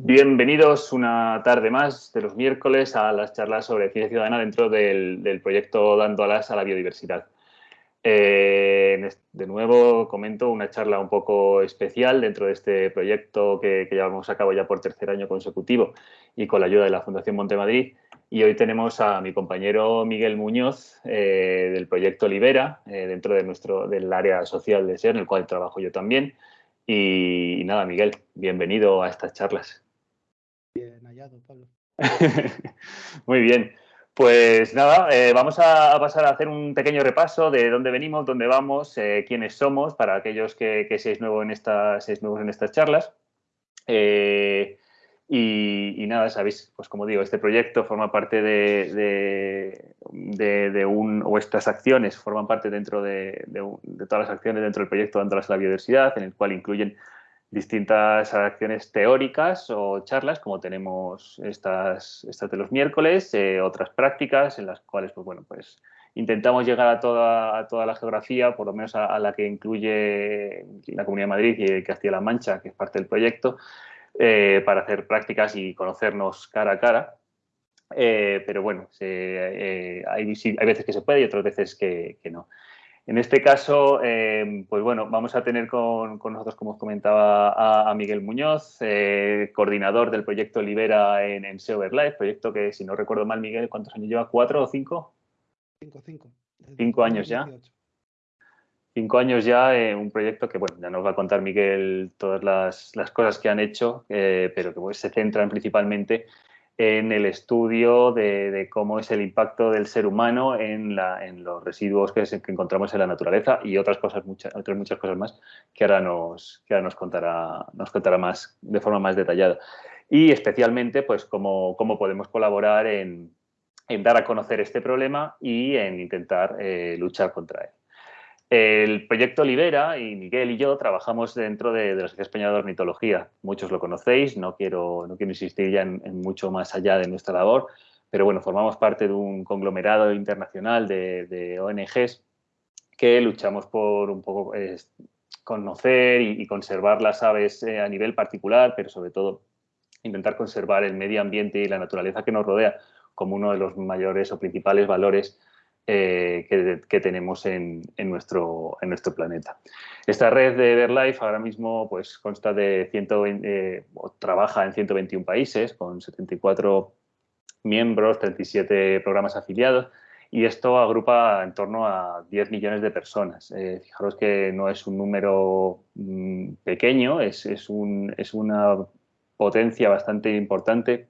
Bienvenidos una tarde más de los miércoles a las charlas sobre ciencia ciudadana dentro del, proyecto Dando Alas a la Biodiversidad. Eh, de nuevo comento una charla un poco especial dentro de este proyecto que, llevamos a cabo ya por tercer año consecutivo y con la ayuda de la Fundación Montemadrid. Y hoy tenemos a mi compañero Miguel Muñoz eh, del proyecto Libera, eh, dentro de nuestro, del área social de SER, en el cual trabajo yo también. y nada, Miguel, bienvenido a estas charlas. Muy bien. Pues nada, eh, vamos a pasar a hacer un pequeño repaso de dónde venimos, dónde vamos, eh, quiénes somos, para aquellos que, que seáis, nuevos en estas, nuevos en estas charlas. Eh, y, nada, sabéis, pues como digo, este proyecto forma parte de, de, un, o estas acciones forman parte dentro de, todas las acciones dentro del proyecto Dándolas a la Biodiversidad, en el cual incluyen distintas acciones teóricas o charlas, como tenemos estas, estas de los miércoles, eh, otras prácticas en las cuales, pues bueno, pues intentamos llegar a toda, toda la geografía, por lo menos a, la que incluye la Comunidad de Madrid y Castilla-La Mancha, que es parte del proyecto, eh, para hacer prácticas y conocernos cara a cara. Eh, pero bueno, hay, veces que se puede y otras veces que no. En este caso, eh, pues bueno, vamos a tener con, nosotros, como os comentaba, a, Miguel Muñoz, eh, coordinador del proyecto Libera en, en SEO proyecto que, si no recuerdo mal, Miguel, ¿cuántos años lleva? ¿Cuatro o cinco? Cinco, cinco. ¿Cinco años ya? Cinco años ya, eh, un proyecto que, bueno, ya nos va a contar Miguel todas las, cosas que han hecho, pero que pues, se centran principalmente en el estudio de, cómo es el impacto del ser humano en, los residuos que, encontramos en la naturaleza y otras cosas, muchas, otras muchas cosas más que ahora nos, que nos, contará, nos contará más, de forma más detallada. Y especialmente, pues, cómo, cómo podemos colaborar en, dar a conocer este problema y en intentar eh, luchar contra él. El proyecto Libera y Miguel y yo trabajamos dentro de, la Sociedad Española de Ornitología. Muchos lo conocéis, no quiero, no quiero insistir ya en, mucho más allá de nuestra labor, pero bueno, formamos parte de un conglomerado internacional de, ONGs que luchamos por un poco conocer y, conservar las aves eh, a nivel particular, pero sobre todo intentar conservar el medio ambiente y la naturaleza que nos rodea como uno de los mayores o principales valores eh, que, tenemos en, nuestro, planeta. Esta red de BirdLife ahora mismo pues, consta de 120, eh, trabaja en 121 países con 74 miembros, 37 programas afiliados y esto agrupa en torno a 10 millones de personas. Eh, fijaros que no es un número mm, pequeño, es una potencia bastante importante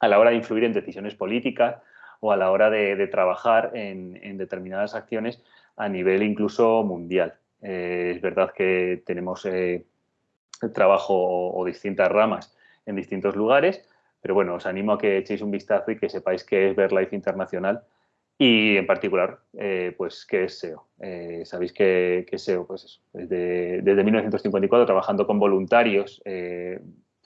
a la hora de influir en decisiones políticas, o a la hora de, trabajar en, determinadas acciones a nivel incluso mundial. Eh, es verdad que tenemos eh, trabajo o, distintas ramas en distintos lugares, pero bueno, os animo a que echéis un vistazo y que sepáis qué es BirdLife Internacional y en particular, eh, pues, qué es SEO. Sabéis que, que, SEO, pues eso, desde, desde 1954 trabajando con voluntarios,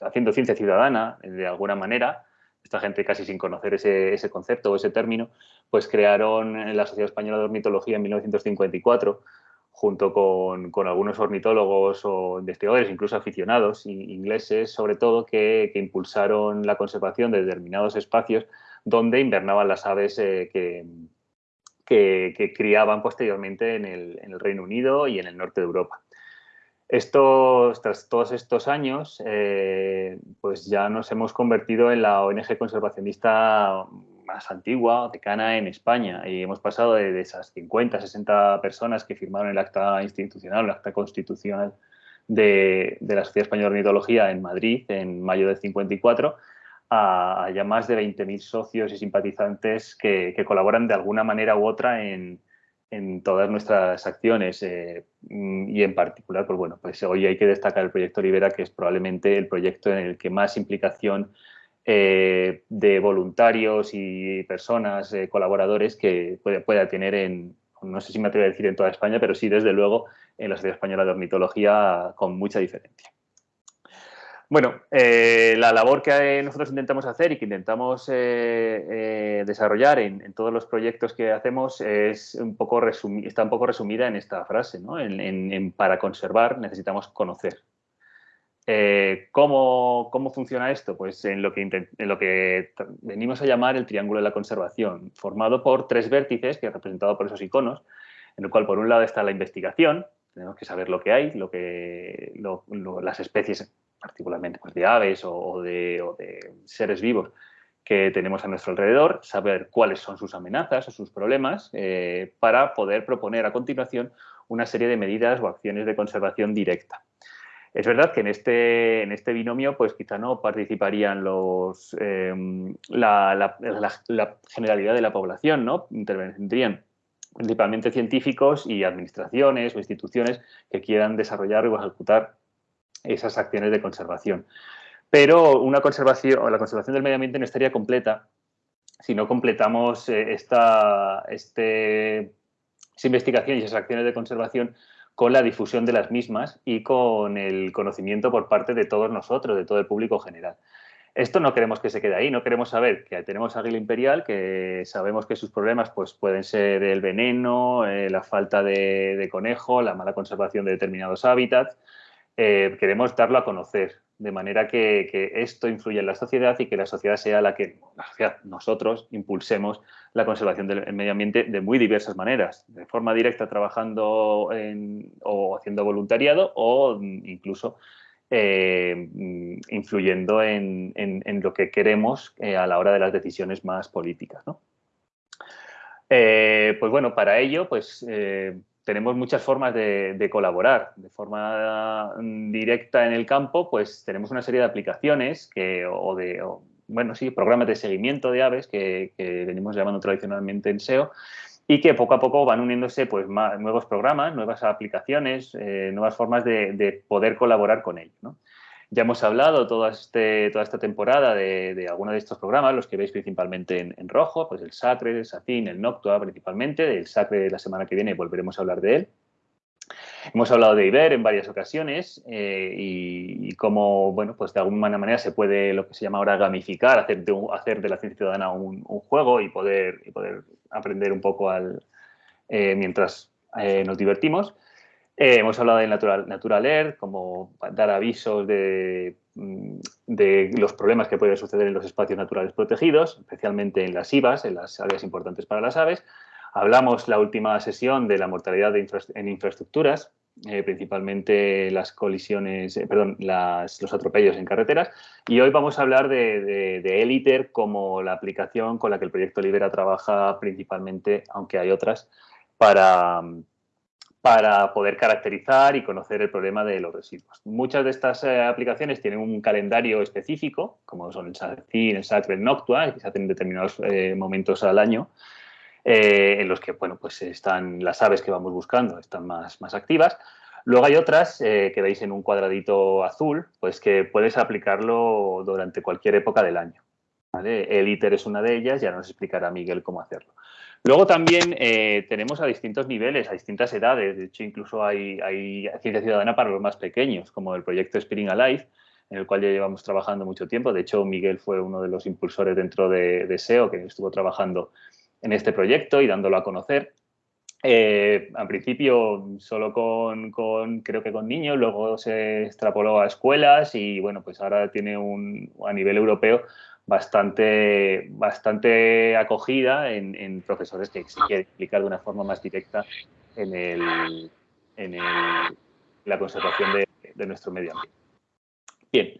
haciendo ciencia ciudadana de alguna manera, esta gente casi sin conocer ese, concepto o ese término, pues crearon la Sociedad Española de Ornitología en 1954 junto con, algunos ornitólogos o investigadores, incluso aficionados ingleses, sobre todo, que, impulsaron la conservación de determinados espacios donde invernaban las aves eh, que, que, criaban posteriormente en el Reino Unido y en el norte de Europa. Estos, tras todos estos años, eh, pues ya nos hemos convertido en la ONG conservacionista más antigua, decana en España, y hemos pasado de, esas 50, 60 personas que firmaron el acta institucional, el acta constitucional de, la Sociedad Española de Ornitología en Madrid en mayo del 54, a, ya más de 20.000 socios y simpatizantes que, colaboran de alguna manera u otra en, en todas nuestras acciones eh, mm, y en particular, pues bueno, pues hoy hay que destacar el proyecto Libera, que es probablemente el proyecto en el que más implicación eh, de voluntarios y personas, eh, colaboradores que pueda tener en, no sé si me atrevo a decir en toda España, pero sí desde luego en la Sociedad Española de Ornitología con mucha diferencia. Bueno, eh, la labor que nosotros intentamos hacer y que intentamos eh, eh, desarrollar en, todos los proyectos que hacemos está un poco resumida en esta frase. para conservar necesitamos conocer. ¿cómo, funciona esto? Pues en lo, que en lo que venimos a llamar el triángulo de la conservación, formado por tres vértices, que es representado por esos iconos, en el cual por un lado está la investigación, tenemos que saber lo que hay, lo que, las especies, particularmente pues, de aves o, de, seres vivos que tenemos a nuestro alrededor, saber cuáles son sus amenazas o sus problemas eh, para poder proponer a continuación una serie de medidas o acciones de conservación directa. Es verdad que en este, en este binomio pues quizá no participarían los, em, la, generalidad de la población, ¿no? Intervendrían principalmente científicos y administraciones o instituciones que quieran desarrollar o ejecutar esas acciones de conservación. Pero una conservación, la conservación del medio ambiente no estaría completa si no completamos eh, esta, este, investigación y esas acciones de conservación con la difusión de las mismas y con el conocimiento por parte de todos nosotros, de todo el público general. Esto no queremos que se quede ahí, no queremos saber que tenemos águila imperial, que sabemos que sus problemas pues, pueden ser el veneno, eh, la falta de, conejo, la mala conservación de determinados hábitats. Eh, queremos darlo a conocer, de manera que, esto influya en la sociedad y que la sociedad sea la que, nosotros, impulsemos la conservación del medio ambiente de muy diversas maneras, de forma directa trabajando o haciendo voluntariado o incluso eh, influyendo en, lo que queremos eh, a la hora de las decisiones más políticas. Eh, pues bueno, para ello, pues tenemos muchas formas de, colaborar. De forma mm, directa en el campo, pues tenemos una serie de aplicaciones que, o de, bueno, sí, programas de seguimiento de aves que, venimos llamando tradicionalmente en SEO y que poco a poco van uniéndose pues, nuevos programas, nuevas aplicaciones, eh, nuevas formas de, poder colaborar con ellos. Ya hemos hablado toda, este, toda esta temporada de, algunos de estos programas, los que veis principalmente en, rojo, pues el SACRE, el SACIN, el NOCTUA principalmente. Del SACRE de la semana que viene volveremos a hablar de él. Hemos hablado de IBER en varias ocasiones eh, y, cómo, bueno, pues de alguna manera se puede lo que se llama ahora gamificar, hacer de, de la ciencia ciudadana un, juego y poder, aprender un poco eh, mientras eh, nos divertimos. Eh, hemos hablado de Natural, Natural como dar avisos mm, de, los problemas que pueden suceder en los espacios naturales protegidos, especialmente en las IVAs, en las áreas importantes para las aves. Hablamos la última sesión de la mortalidad en infraestructuras, eh, principalmente las colisiones, eh, perdón, los atropellos en carreteras. Y hoy vamos a hablar de, de Eliter como la aplicación con la que el proyecto Libera trabaja principalmente, aunque hay otras, para, para poder caracterizar y conocer el problema de los residuos. Muchas de estas eh, aplicaciones tienen un calendario específico, como son el SACIN, el SACRE, el Noctua, que se hacen en determinados eh, momentos al año, eh, en los que bueno, pues están las aves que vamos buscando, están más, más activas. Luego hay otras que veis en un cuadradito azul, pues que puedes aplicarlo durante cualquier época del año. El ITER es una de ellas, ya nos explicará Miguel cómo hacerlo. Luego también eh, tenemos a distintos niveles, a distintas edades. De hecho, incluso hay, ciencia ciudadana para los más pequeños, como el proyecto Spring Alive, en el cual ya llevamos trabajando mucho tiempo. De hecho, Miguel fue uno de los impulsores dentro de, SEO que estuvo trabajando en este proyecto y dándolo a conocer. Eh, al principio solo con, creo que con niños, luego se extrapoló a escuelas y bueno, pues ahora tiene un, a nivel europeo bastante, bastante acogida en, profesores que quieren explicar de una forma más directa en, el, en la conservación de, nuestro medio ambiente. Bien,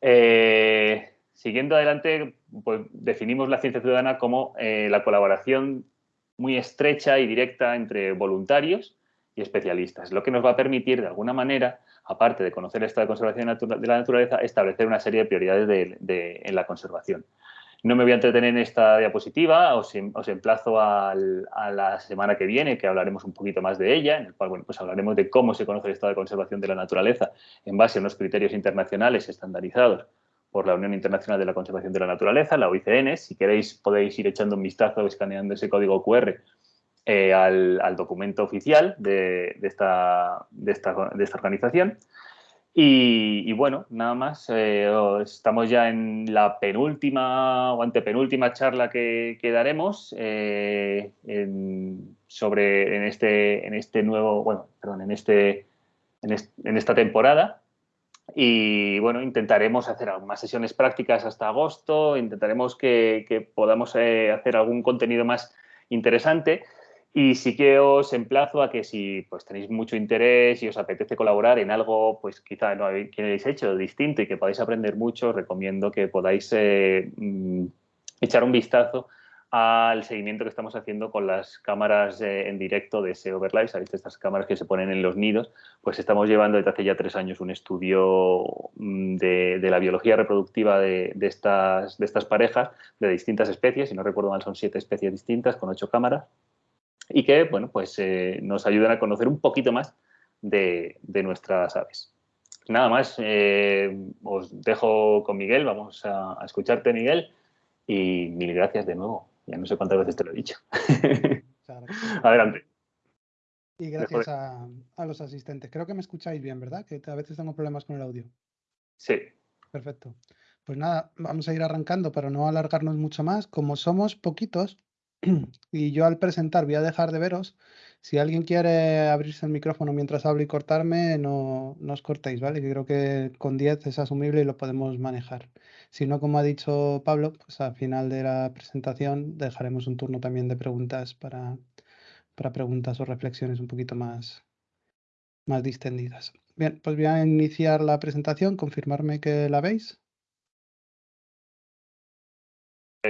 eh, siguiendo adelante, pues definimos la ciencia ciudadana como eh, la colaboración muy estrecha y directa entre voluntarios y especialistas, lo que nos va a permitir de alguna manera aparte de conocer el estado de conservación de la naturaleza, establecer una serie de prioridades en la conservación. No me voy a entretener en esta diapositiva, os, em, emplazo a la semana que viene, que hablaremos un poquito más de ella, en el cual pues hablaremos de cómo se conoce el estado de conservación de la naturaleza en base a unos criterios internacionales estandarizados por la Unión Internacional de la Conservación de la Naturaleza, la OICN. Si queréis podéis ir echando un vistazo escaneando ese código QR eh, al, documento oficial de, esta, organización. Y, bueno, nada más, eh, estamos ya en la penúltima o antepenúltima charla que, daremos eh, en, sobre en este, en este nuevo, bueno, perdón, en, este, en, esta temporada. Y bueno, intentaremos hacer algunas sesiones prácticas hasta agosto, intentaremos que, podamos eh, hacer algún contenido más interesante. Y sí que os emplazo a que si pues, tenéis mucho interés y os apetece colaborar en algo, pues quizá no habéis hecho distinto y que podáis aprender mucho, os recomiendo que podáis eh, mm, echar un vistazo al seguimiento que estamos haciendo con las cámaras eh, en directo de SEO Overlive, ¿sabéis? Estas cámaras que se ponen en los nidos, pues estamos llevando desde hace ya tres años un estudio mm, de, la biología reproductiva de, estas, de estas parejas de distintas especies, si no recuerdo mal son siete especies distintas con ocho cámaras y que, bueno, pues eh, nos ayudan a conocer un poquito más de, nuestras aves. Nada más, eh, os dejo con Miguel, vamos a, escucharte Miguel y mil gracias de nuevo. Ya no sé cuántas veces te lo he dicho. Adelante. Y gracias a, a, los asistentes. Creo que me escucháis bien, ¿verdad? Que a veces tengo problemas con el audio. Sí. Perfecto. Pues nada, vamos a ir arrancando para no alargarnos mucho más. Como somos poquitos, y yo al presentar voy a dejar de veros. Si alguien quiere abrirse el micrófono mientras hablo y cortarme, no, no os cortéis, ¿vale? Yo creo que con 10 es asumible y lo podemos manejar. Si no, como ha dicho Pablo, pues al final de la presentación dejaremos un turno también de preguntas para, para preguntas o reflexiones un poquito más, más distendidas. Bien, pues voy a iniciar la presentación, confirmarme que la veis.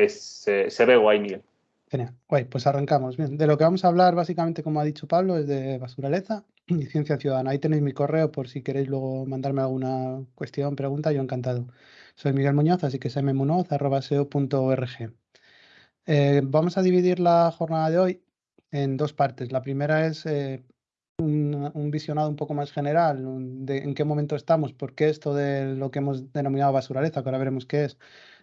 se ve guay, Miguel. Genial. pues arrancamos. De lo que vamos a hablar, básicamente, como ha dicho Pablo, es de basuraleza y ciencia ciudadana. Ahí tenéis mi correo por si queréis luego mandarme alguna cuestión, pregunta, yo encantado. Soy Miguel Muñoz, así que smunoz.seo.org. Eh, vamos a dividir la jornada de hoy en dos partes. La primera es eh, un, visionado un poco más general de en qué momento estamos, por qué esto de lo que hemos denominado basuraleza, que ahora veremos qué es,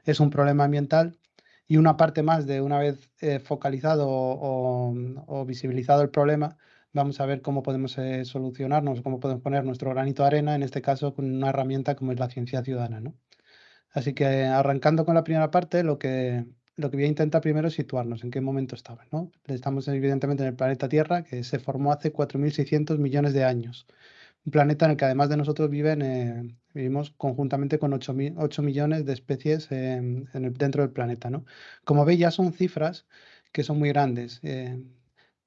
es un problema ambiental y una parte más de una vez eh, focalizado o, visibilizado el problema, vamos a ver cómo podemos eh, solucionarnos, cómo podemos poner nuestro granito de arena, en este caso con una herramienta como es la ciencia ciudadana. ¿no? Así que arrancando con la primera parte, lo que, lo que voy a intentar primero es situarnos en qué momento estamos. ¿no? Estamos evidentemente en el planeta Tierra, que se formó hace 4.600 millones de años un planeta en el que además de nosotros viven, eh, vivimos conjuntamente con 8, millones de especies dentro del planeta. ¿no? Como veis, ya son cifras que son muy grandes. Eh,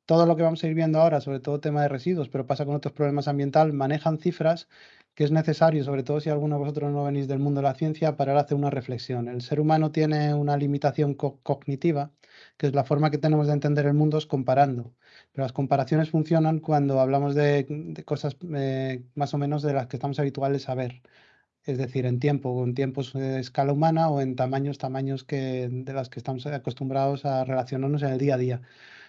todo lo que vamos a ir viendo ahora, sobre todo tema de residuos, pero pasa con otros problemas ambientales, manejan cifras que es necesario, sobre todo si alguno de vosotros no venís del mundo de la ciencia, para hacer una reflexión. El ser humano tiene una limitación cognitiva, que es la forma que tenemos de entender el mundo es comparando. Pero las comparaciones funcionan cuando hablamos de, cosas eh, más o menos de las que estamos habituales a ver. Es decir, en tiempo, en tiempos de escala humana o en tamaños, tamaños que, de las que estamos acostumbrados a relacionarnos en el día a día.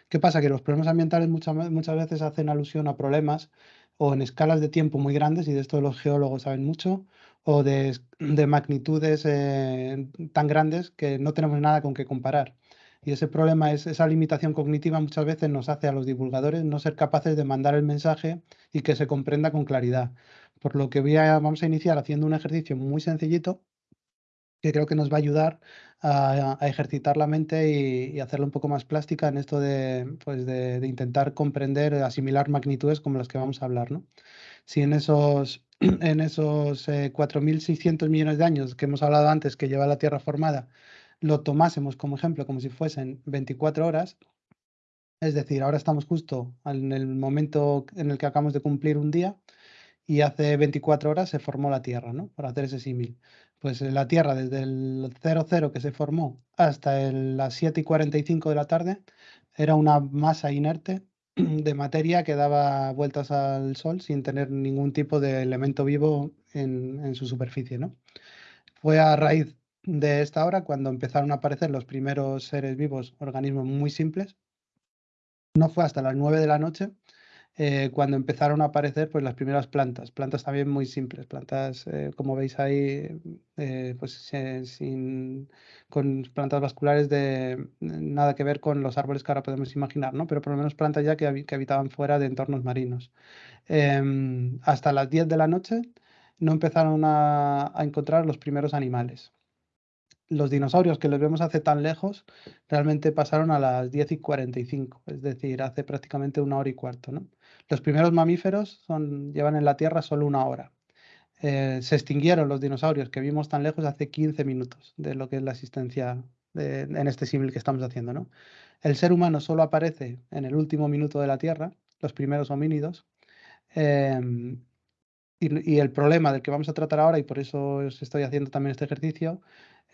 ¿Qué pasa? Que los problemas ambientales muchas, muchas veces hacen alusión a problemas o en escalas de tiempo muy grandes, y de esto los geólogos saben mucho, o de, magnitudes eh, tan grandes que no tenemos nada con qué comparar. Y ese problema es esa limitación cognitiva muchas veces nos hace a los divulgadores no ser capaces de mandar el mensaje y que se comprenda con claridad. Por lo que voy a, vamos a iniciar haciendo un ejercicio muy sencillito que creo que nos va a ayudar a, ejercitar la mente y, hacerla un poco más plástica en esto de, pues de, intentar comprender, asimilar magnitudes como las que vamos a hablar. ¿no? Si en esos, en esos 4.600 eh, millones de años que hemos hablado antes que lleva la Tierra formada, lo tomásemos como ejemplo, como si fuesen 24 horas, es decir, ahora estamos justo en el momento en el que acabamos de cumplir un día y hace 24 horas se formó la Tierra, ¿no? Para hacer ese símil. Pues eh, la Tierra desde el 00 que se formó hasta las 7 y 45 de la tarde era una masa inerte de materia que daba vueltas al Sol sin tener ningún tipo de elemento vivo en, en su superficie, ¿no? Fue a raíz de esta hora cuando empezaron a aparecer los primeros seres vivos, organismos muy simples. No fue hasta las 9 de la noche eh, cuando empezaron a aparecer pues, las primeras plantas, plantas también muy simples, plantas eh, como veis ahí, eh, pues sin, con plantas vasculares de nada que ver con los árboles que ahora podemos imaginar, ¿no? pero por lo menos plantas ya que, habitaban fuera de entornos marinos. Em, hasta las 10 de la noche no empezaron a encontrar los primeros animales los dinosaurios que los vemos hace tan lejos realmente pasaron a las 10 y 45, es decir, hace prácticamente una hora y cuarto. ¿no? Los primeros mamíferos son, llevan en la Tierra solo una hora. eh, se extinguieron los dinosaurios que vimos tan lejos hace 15 minutos de lo que es la existencia en este símil que estamos haciendo. ¿no? El ser humano solo aparece en el último minuto de la Tierra, los primeros homínidos, em, y, el problema del que vamos a tratar ahora, y por eso os estoy haciendo también este ejercicio,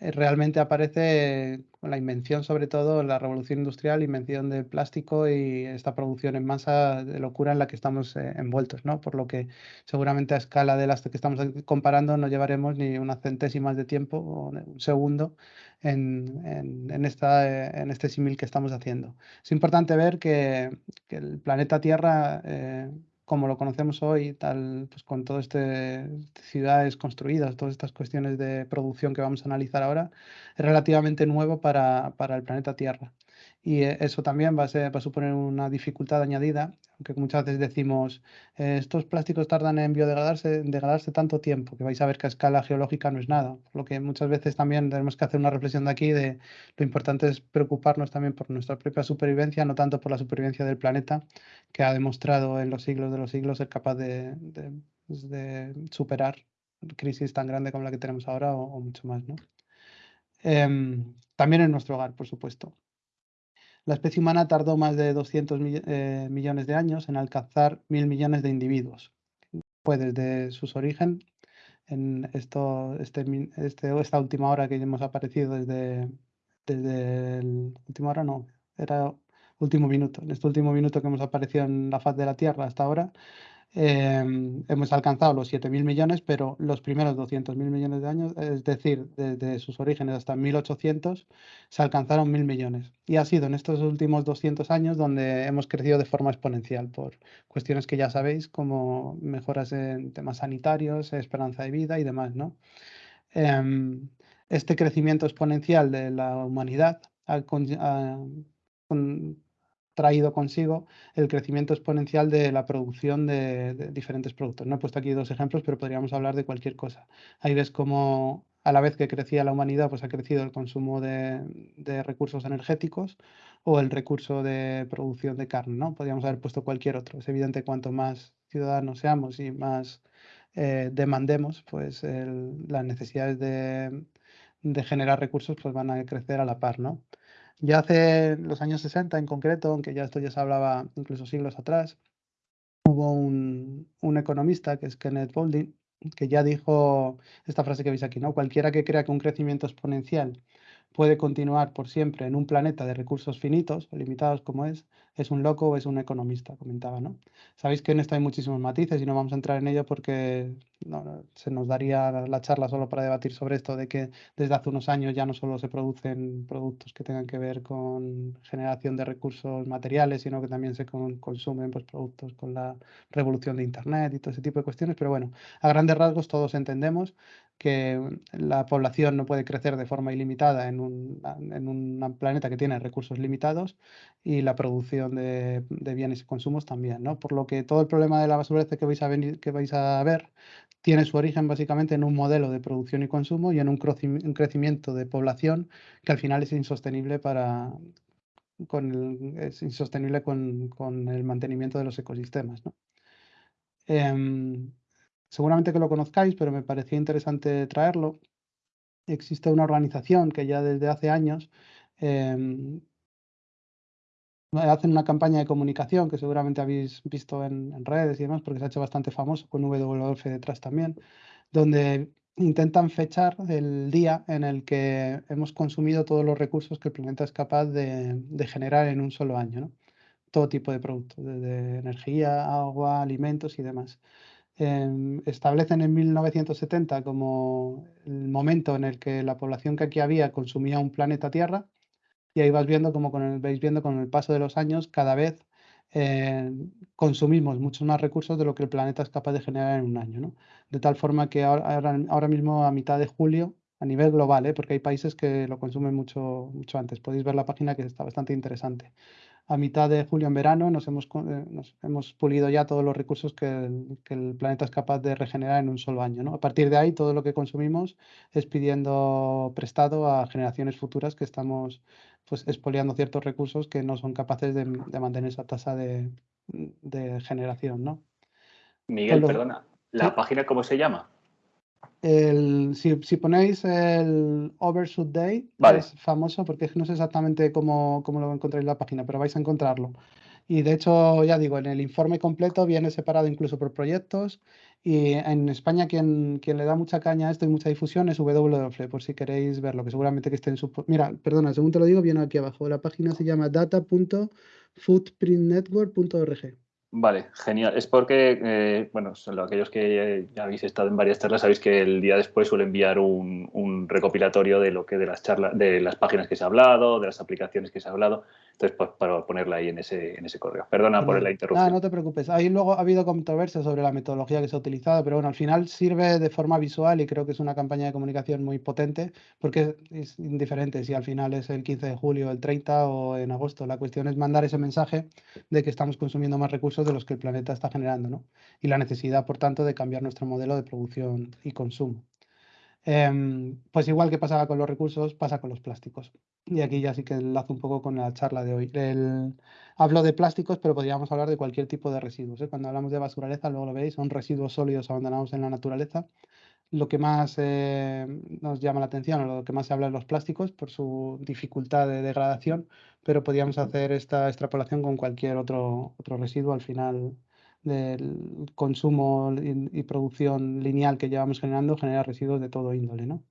realmente aparece la invención, sobre todo la revolución industrial, invención del plástico y esta producción en masa de locura en la que estamos eh, envueltos, ¿no? Por lo que seguramente a escala de las que estamos comparando no llevaremos ni unas centésimas de tiempo o un segundo en, en, esta, eh, en este símil que estamos haciendo. Es importante ver que el planeta Tierra como lo conocemos hoy, tal, pues con todas este, ciudades construidas, todas estas cuestiones de producción que vamos a analizar ahora, es relativamente nuevo para, para el planeta Tierra. Y eh, eso también va a, ser, va a suponer una dificultad añadida, aunque muchas veces decimos, eh, estos plásticos tardan en biodegradarse degradarse tanto tiempo, que vais a ver que a escala geológica no es nada. Lo que muchas veces también tenemos que hacer una reflexión de aquí de lo importante es preocuparnos también por nuestra propia supervivencia, no tanto por la supervivencia del planeta, que ha demostrado en los siglos de los siglos ser capaz de, de, pues superar crisis tan grande como la que tenemos ahora o, mucho más. ¿no? Em, también en nuestro hogar, por supuesto. La especie humana tardó más de 200 eh, millones de años en alcanzar mil millones de individuos. Fue desde sus orígenes, en este, este, esta última hora que hemos aparecido desde, desde el última hora, no, era último minuto. En este último minuto que hemos aparecido en la faz de la Tierra hasta ahora, Em, hemos alcanzado los 7.000 millones, pero los primeros 200.000 millones de años, es decir, desde sus orígenes hasta 1.800, se alcanzaron 1.000 millones. Y ha sido en estos últimos 200 años donde hemos crecido de forma exponencial por cuestiones que ya sabéis, como mejoras en temas sanitarios, esperanza de vida y demás. ¿no? Em, este crecimiento exponencial de la humanidad ha, traído consigo el crecimiento exponencial de la producción de, diferentes productos. No he puesto aquí dos ejemplos, pero podríamos hablar de cualquier cosa. Ahí ves cómo a la vez que crecía la humanidad, pues ha crecido el consumo de, recursos energéticos o el recurso de producción de carne, ¿no? Podríamos haber puesto cualquier otro. Es evidente cuanto más ciudadanos seamos y más eh, demandemos, pues las necesidades de, de, generar recursos pues van a crecer a la par, ¿no? Ya hace los años 60 en concreto, aunque ya esto ya se hablaba incluso siglos atrás, hubo un, un economista que es Kenneth Boulding que ya dijo esta frase que veis aquí, ¿no? Cualquiera que crea que un crecimiento exponencial puede continuar por siempre en un planeta de recursos finitos o limitados como es, es un loco o es un economista, comentaba, ¿no? Sabéis que en esto hay muchísimos matices y no vamos a entrar en ello porque se nos daría la charla solo para debatir sobre esto de que desde hace unos años ya no solo se producen productos que tengan que ver con generación de recursos materiales, sino que también se consumen pues, productos con la revolución de Internet y todo ese tipo de cuestiones. Pero bueno, a grandes rasgos todos entendemos que la población no puede crecer de forma ilimitada en un, en un planeta que tiene recursos limitados y la producción de, de, bienes y consumos también, ¿no? Por lo que todo el problema de la basura que vais a, venir, que vais a ver tiene su origen básicamente en un modelo de producción y consumo y en un, crecimiento de población que al final es insostenible para con es insostenible con, con, el mantenimiento de los ecosistemas. ¿no? Em, seguramente que lo conozcáis, pero me parecía interesante traerlo. Existe una organización que ya desde hace años em, hacen una campaña de comunicación que seguramente habéis visto en, redes y demás, porque se ha hecho bastante famoso con WWF detrás también, donde intentan fechar el día en el que hemos consumido todos los recursos que el planeta es capaz de, generar en un solo año. Todo tipo de productos, desde energía, agua, alimentos y demás. Em, establecen en 1970 como el momento en el que la población que aquí había consumía un planeta Tierra y ahí vas viendo como con el, viendo con el paso de los años cada vez eh, consumimos muchos más recursos de lo que el planeta es capaz de generar en un año. De tal forma que ahora, ahora, mismo a mitad de julio, a nivel global, ¿eh? porque hay países que lo consumen mucho, mucho antes, podéis ver la página que está bastante interesante a mitad de julio en verano nos hemos, eh, nos hemos pulido ya todos los recursos que el, planeta es capaz de regenerar en un solo año. ¿no? A partir de ahí, todo lo que consumimos es pidiendo prestado a generaciones futuras que estamos pues, expoliando ciertos recursos que no son capaces de, mantener esa tasa de, generación. ¿no? Miguel, perdona, ¿la página cómo se llama? El, si, ponéis el Overshoot Day, es famoso porque no sé exactamente cómo, cómo lo encontráis en la página, pero vais a encontrarlo. Y de hecho, ya digo, en el informe completo viene separado incluso por proyectos. Y en España quien, quien le da mucha caña a esto y mucha difusión es WWF, por si queréis verlo, que seguramente que esté en su... Mira, perdona, según te lo digo, viene aquí abajo. La página se llama data.footprintnetwork.org. Vale, genial. Es porque, eh, bueno, aquellos que ya habéis estado en varias charlas sabéis que el día después suele enviar un, un, recopilatorio de lo que de las charlas, de las páginas que se ha hablado, de las aplicaciones que se ha hablado. Entonces, pues, para ponerla ahí en ese, en ese correo. Perdona por la interrupción. No, no te preocupes. Ahí luego ha habido controversia sobre la metodología que se ha utilizado, pero bueno, al final sirve de forma visual y creo que es una campaña de comunicación muy potente porque es indiferente si al final es el 15 de julio, el 30 o en agosto. La cuestión es mandar ese mensaje de que estamos consumiendo más recursos de los que el planeta está generando, ¿no? Y la necesidad, por tanto, de cambiar nuestro modelo de producción y consumo. Em, pues igual que pasaba con los recursos, pasa con los plásticos. Y aquí ya sí que enlazo un poco con la charla de hoy. hablo de plásticos, pero podríamos hablar de cualquier tipo de residuos. ¿eh? Cuando hablamos de basuraleza, luego lo veis, son residuos sólidos abandonados en la naturaleza. Lo que más eh, nos llama la atención, o lo que más se habla de los plásticos, por su dificultad de degradación, pero podríamos hacer esta extrapolación con cualquier otro, otro residuo. Al final, del consumo y, producción lineal que llevamos generando genera residuos de todo índole, ¿no?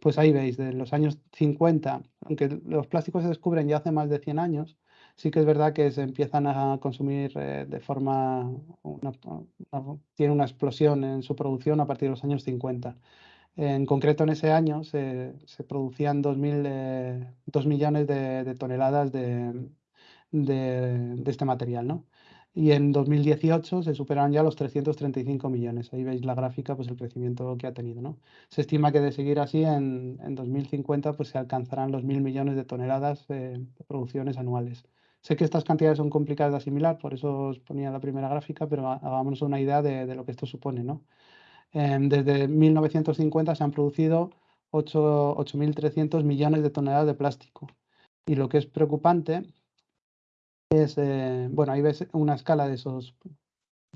Pues ahí veis, de los años 50, aunque los plásticos se descubren ya hace más de 100 años, sí que es verdad que se empiezan a consumir eh, de forma, tiene una explosión en su producción a partir de los años 50. En concreto, en ese año se, producían 2, eh, millones de, toneladas de, de, este material, ¿no? Y en 2018 se superan ya los 335 millones. Ahí veis la gráfica, pues el crecimiento que ha tenido. ¿no? Se estima que de seguir así en, en 2050 pues se alcanzarán los mil millones de toneladas de producciones anuales. Sé que estas cantidades son complicadas de asimilar, por eso os ponía la primera gráfica, pero hagámonos una idea de, de lo que esto supone. ¿no? Em, desde 1950 se han producido 8.300 millones de toneladas de plástico. Y lo que es preocupante es, eh, bueno, ahí ves una escala de esos,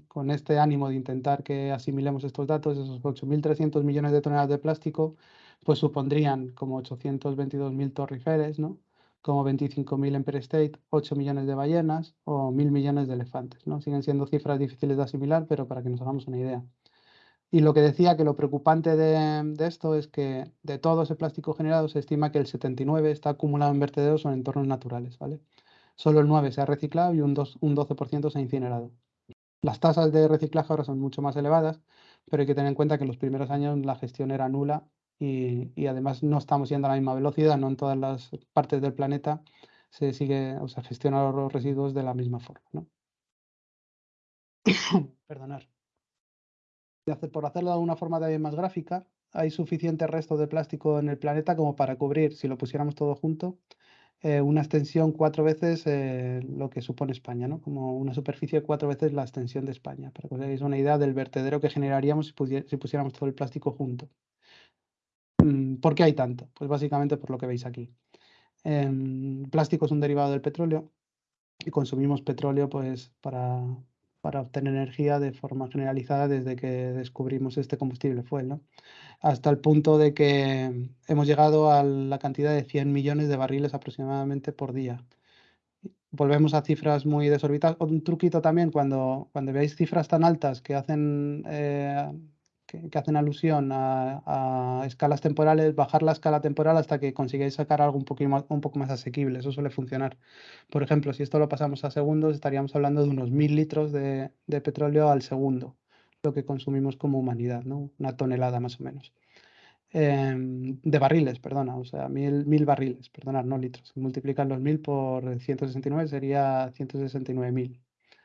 con este ánimo de intentar que asimilemos estos datos, esos 8.300 millones de toneladas de plástico, pues supondrían como 822.000 torriferes, ¿no? como 25.000 Empire State, 8 millones de ballenas o 1.000 millones de elefantes. ¿no? Siguen siendo cifras difíciles de asimilar, pero para que nos hagamos una idea. Y lo que decía que lo preocupante de, de, esto es que de todo ese plástico generado se estima que el 79 está acumulado en vertederos o en entornos naturales. ¿vale? Solo el 9 se ha reciclado y un, 12% se ha incinerado. Las tasas de reciclaje ahora son mucho más elevadas, pero hay que tener en cuenta que en los primeros años la gestión era nula y, además no estamos yendo a la misma velocidad, no en todas las partes del planeta se sigue, o sea, gestiona los residuos de la misma forma. ¿no? Perdonar. Por hacerlo de una forma de más gráfica, hay suficiente resto de plástico en el planeta como para cubrir, si lo pusiéramos todo junto, eh, una extensión cuatro veces eh, lo que supone España, ¿no? como una superficie cuatro veces la extensión de España, para que os hagáis una idea del vertedero que generaríamos si, pusiéramos todo el plástico junto. Mm, ¿Por qué hay tanto? Pues básicamente por lo que veis aquí. Em, plástico es un derivado del petróleo y consumimos petróleo pues, para, para obtener energía de forma generalizada desde que descubrimos este combustible fuel, ¿no? hasta el punto de que hemos llegado a la cantidad de 100 millones de barriles aproximadamente por día. Volvemos a cifras muy desorbitadas. Un truquito también, cuando, cuando veáis cifras tan altas que hacen eh, que, hacen alusión a, escalas temporales, bajar la escala temporal hasta que consigáis sacar algo un, un poco más asequible. Eso suele funcionar. Por ejemplo, si esto lo pasamos a segundos, estaríamos hablando de unos mil litros de, petróleo al segundo, lo que consumimos como humanidad, ¿no? una tonelada más o menos. Em, de barriles, perdona, o sea, mil, mil barriles, perdona, no litros. Multiplicar los mil por 169 sería 169.000,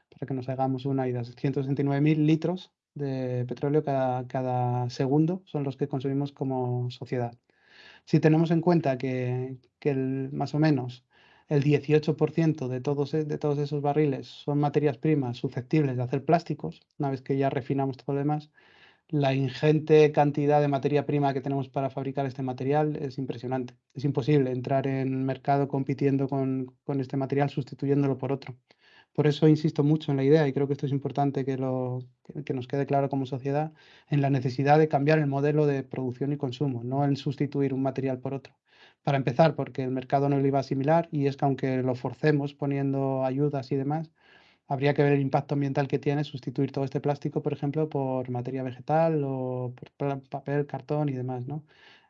para que nos hagamos una idea. 169.000 litros de petróleo cada, segundo son los que consumimos como sociedad. Si tenemos en cuenta que, más o menos el 18% de todos, e, de todos esos barriles son materias primas susceptibles de hacer plásticos, una vez que ya refinamos todo lo demás, la ingente cantidad de materia prima que tenemos para fabricar este material es impresionante. Es imposible entrar en mercado compitiendo con, con este material sustituyéndolo por otro Por eso insisto mucho en la idea, y creo que esto es importante que, nos quede claro como sociedad, en la necesidad de cambiar el modelo de producción y consumo, no en sustituir un material por otro. Para empezar, porque el mercado no lo iba a asimilar y es que aunque lo forcemos poniendo ayudas y demás, habría que ver el impacto ambiental que tiene sustituir todo este plástico, por ejemplo, por materia vegetal o por papel, cartón y demás, ¿no?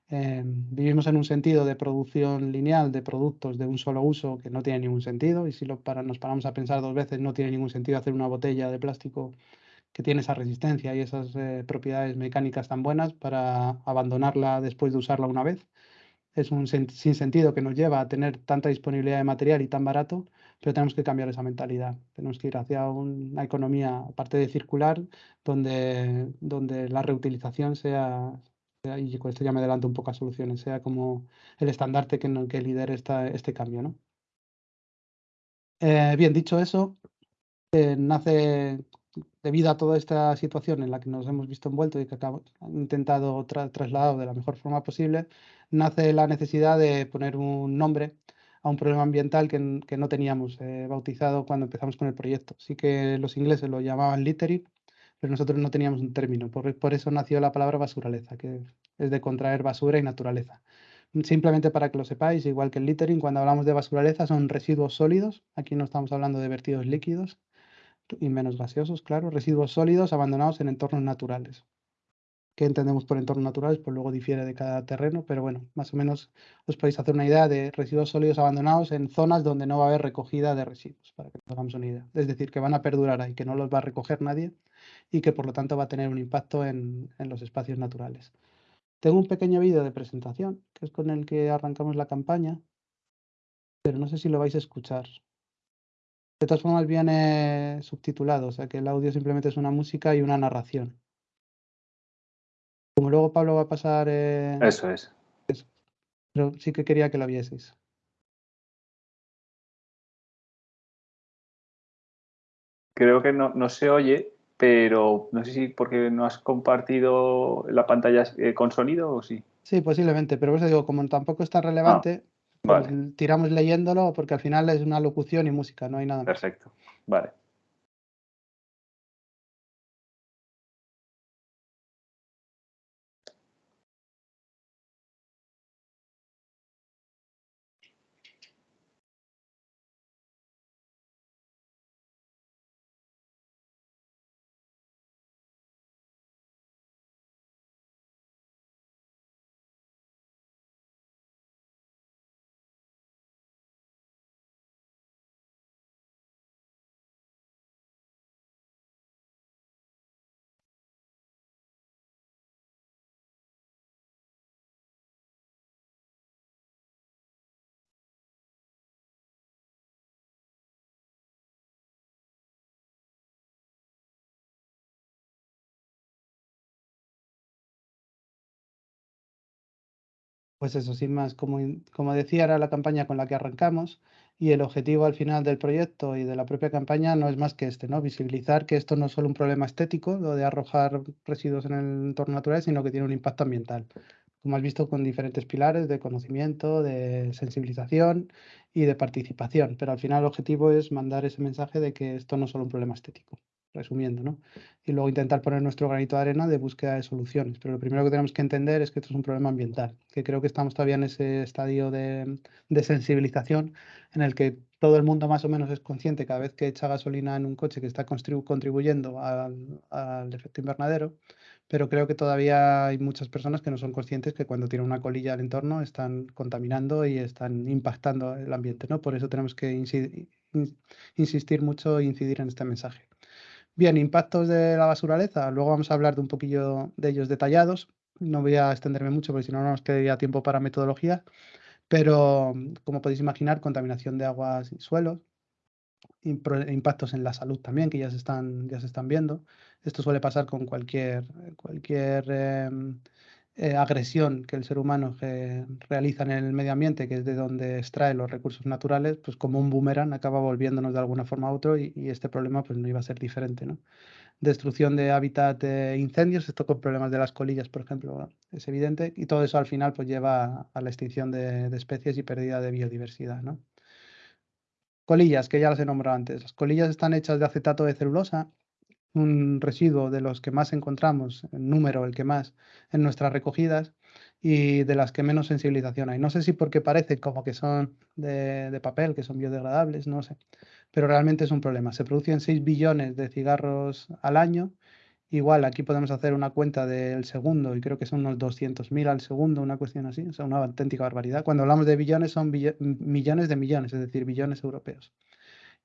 Eh, vivimos en un sentido de producción lineal de productos de un solo uso que no tiene ningún sentido y si nos paramos a pensar dos veces no tiene ningún sentido hacer una botella de plástico que tiene esa resistencia y esas eh, propiedades mecánicas tan buenas para abandonarla después de usarla una vez. Es un sinsentido que nos lleva a tener tanta disponibilidad de material y tan barato, pero tenemos que cambiar esa mentalidad. Tenemos que ir hacia una economía, aparte de circular, donde, donde la reutilización sea, y con esto ya me adelanto un poco a soluciones, sea como el estandarte que, que lidere esta, este cambio. ¿no? Eh, bien, dicho eso, eh, nace debido a toda esta situación en la que nos hemos visto envueltos y que acabo, han intentado trasladar de la mejor forma posible, nace la necesidad de poner un nombre a un problema ambiental que, que no teníamos eh, bautizado cuando empezamos con el proyecto. Sí que los ingleses lo llamaban littering, pero nosotros no teníamos un término. Por, por eso nació la palabra basuraleza, que es de contraer basura y naturaleza. Simplemente para que lo sepáis, igual que el littering, cuando hablamos de basuraleza son residuos sólidos, aquí no estamos hablando de vertidos líquidos y menos gaseosos, claro, residuos sólidos abandonados en entornos naturales. ¿Qué entendemos por entornos naturales? Pues luego difiere de cada terreno, pero bueno, más o menos os podéis hacer una idea de residuos sólidos abandonados en zonas donde no va a haber recogida de residuos, para que nos hagamos una idea. Es decir, que van a perdurar ahí, que no los va a recoger nadie y que por lo tanto va a tener un impacto en, los espacios naturales. Tengo un pequeño vídeo de presentación, que es con el que arrancamos la campaña, pero no sé si lo vais a escuchar. De todas formas viene subtitulado, o sea que el audio simplemente es una música y una narración. Como luego Pablo va a pasar... Eh, eso es. Pero sí que quería que lo vieseis. Creo que no, no se oye, pero no sé si porque no has compartido la pantalla eh, con sonido o sí. Sí, posiblemente, pero por eso digo, como tampoco está relevante, ah, pues tiramos leyéndolo porque al final es una locución y música, no hay nada más. Perfecto, vale. Pues eso, sin más, como, como decía, era la campaña con la que arrancamos y el objetivo al final del proyecto y de la propia campaña no es más que este, ¿no? Visibilizar que esto no es solo un problema estético, lo de arrojar residuos en el entorno natural, sino que tiene un impacto ambiental. Como has visto, con diferentes pilares de conocimiento, de sensibilización y de participación. Pero al final el objetivo es mandar ese mensaje de que esto no es solo un problema estético resumiendo, ¿no? Y luego intentar poner nuestro granito de arena de búsqueda de soluciones. Pero lo primero que tenemos que entender es que esto es un problema ambiental, que creo que estamos todavía en ese estadio de, sensibilización en el que todo el mundo más o menos es consciente cada vez que echa gasolina en un coche que está contribuyendo al, al efecto invernadero, pero creo que todavía hay muchas personas que no son conscientes que cuando tiran una colilla al entorno están contaminando y están impactando el ambiente, ¿no? Por eso tenemos que insistir mucho e incidir en este mensaje. Bien, impactos de la basuraleza. Luego vamos a hablar de un poquillo de ellos detallados. No voy a extenderme mucho porque si no, no nos quedaría tiempo para metodología. Pero, como podéis imaginar, contaminación de aguas y suelos, impactos en la salud también, que ya se están, ya se están viendo. Esto suele pasar con cualquier, cualquier em, eh, agresión que el ser humano realiza en el medio ambiente, que es de donde extrae los recursos naturales, pues como un boomerang acaba volviéndonos de alguna forma a otro y, este problema pues no iba a ser diferente. ¿no? Destrucción de hábitat de incendios, esto con problemas de las colillas, por ejemplo, es evidente, y todo eso al final pues lleva a la extinción de, de especies y pérdida de biodiversidad. ¿no? Colillas, que ya las he nombrado antes. Las colillas están hechas de acetato de celulosa, un residuo de los que más encontramos, en número el que más, en nuestras recogidas y de las que menos sensibilización hay. No sé si porque parece como que son de, papel, que son biodegradables, no sé, pero realmente es un problema. Se producen 6 billones de cigarros al año Igual aquí podemos hacer una cuenta del segundo y creo que son unos 200.000 al segundo, una cuestión así, o sea, una auténtica barbaridad. Cuando hablamos de billones son millones de millones, es decir, billones europeos.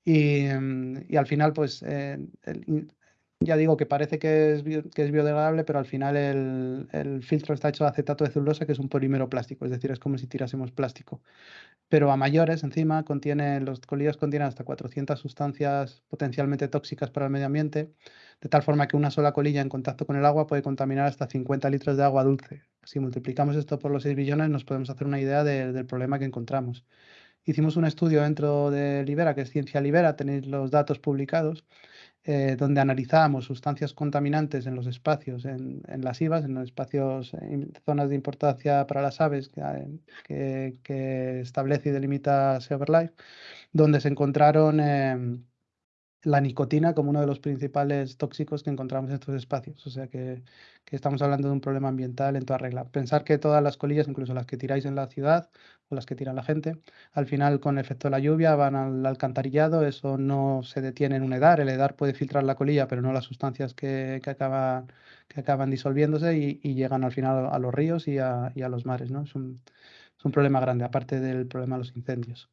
Y, mm, al final, pues, eh, ya digo que parece que es, biodegradable, pero al final el, filtro está hecho de acetato de celulosa, que es un polímero plástico, es decir, es como si tirásemos plástico pero a mayores encima contiene, los colillas contienen hasta 400 sustancias potencialmente tóxicas para el medio ambiente, de tal forma que una sola colilla en contacto con el agua puede contaminar hasta 50 litros de agua dulce. Si multiplicamos esto por los 6 billones nos podemos hacer una idea del problema que encontramos. Hicimos un estudio dentro de Libera, que es Ciencia Libera, tenéis los datos publicados, eh, donde analizábamos sustancias contaminantes en los espacios, en, las IVAs, en los espacios, en zonas de importancia para las aves que, establece y delimita SeaverLife, donde se encontraron em, la nicotina como uno de los principales tóxicos que encontramos en estos espacios. O sea que, estamos hablando de un problema ambiental en toda regla. Pensar que todas las colillas, incluso las que tiráis en la ciudad o las que tira la gente, al final con el efecto de la lluvia van al alcantarillado, eso no se detiene en un EDAR, el EDAR puede filtrar la colilla, pero no las sustancias que, acaban, que acaban disolviéndose y, llegan al final a los ríos y a, los mares. ¿no? Es, un, es un problema grande, aparte del problema de los incendios.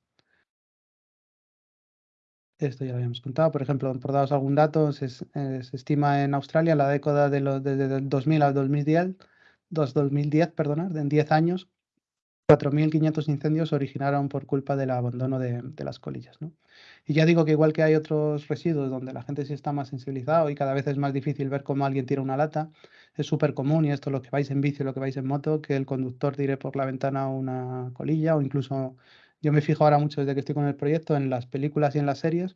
Esto ya lo habíamos contado. Por ejemplo, por daros algún dato, se, eh, estima en Australia la década de los, desde el 2000 al 2010, 2010 perdonad, en 10 años, 4.500 incendios se originaron por culpa del abandono de, las colillas. Y ya digo que igual que hay otros residuos donde la gente sí está más sensibilizado y cada vez es más difícil ver cómo alguien tira una lata, es súper común, y esto lo que vais en bici, lo que vais en moto, que el conductor tire por la ventana una colilla o incluso yo me fijo ahora mucho desde que estoy con el proyecto en las películas y en las series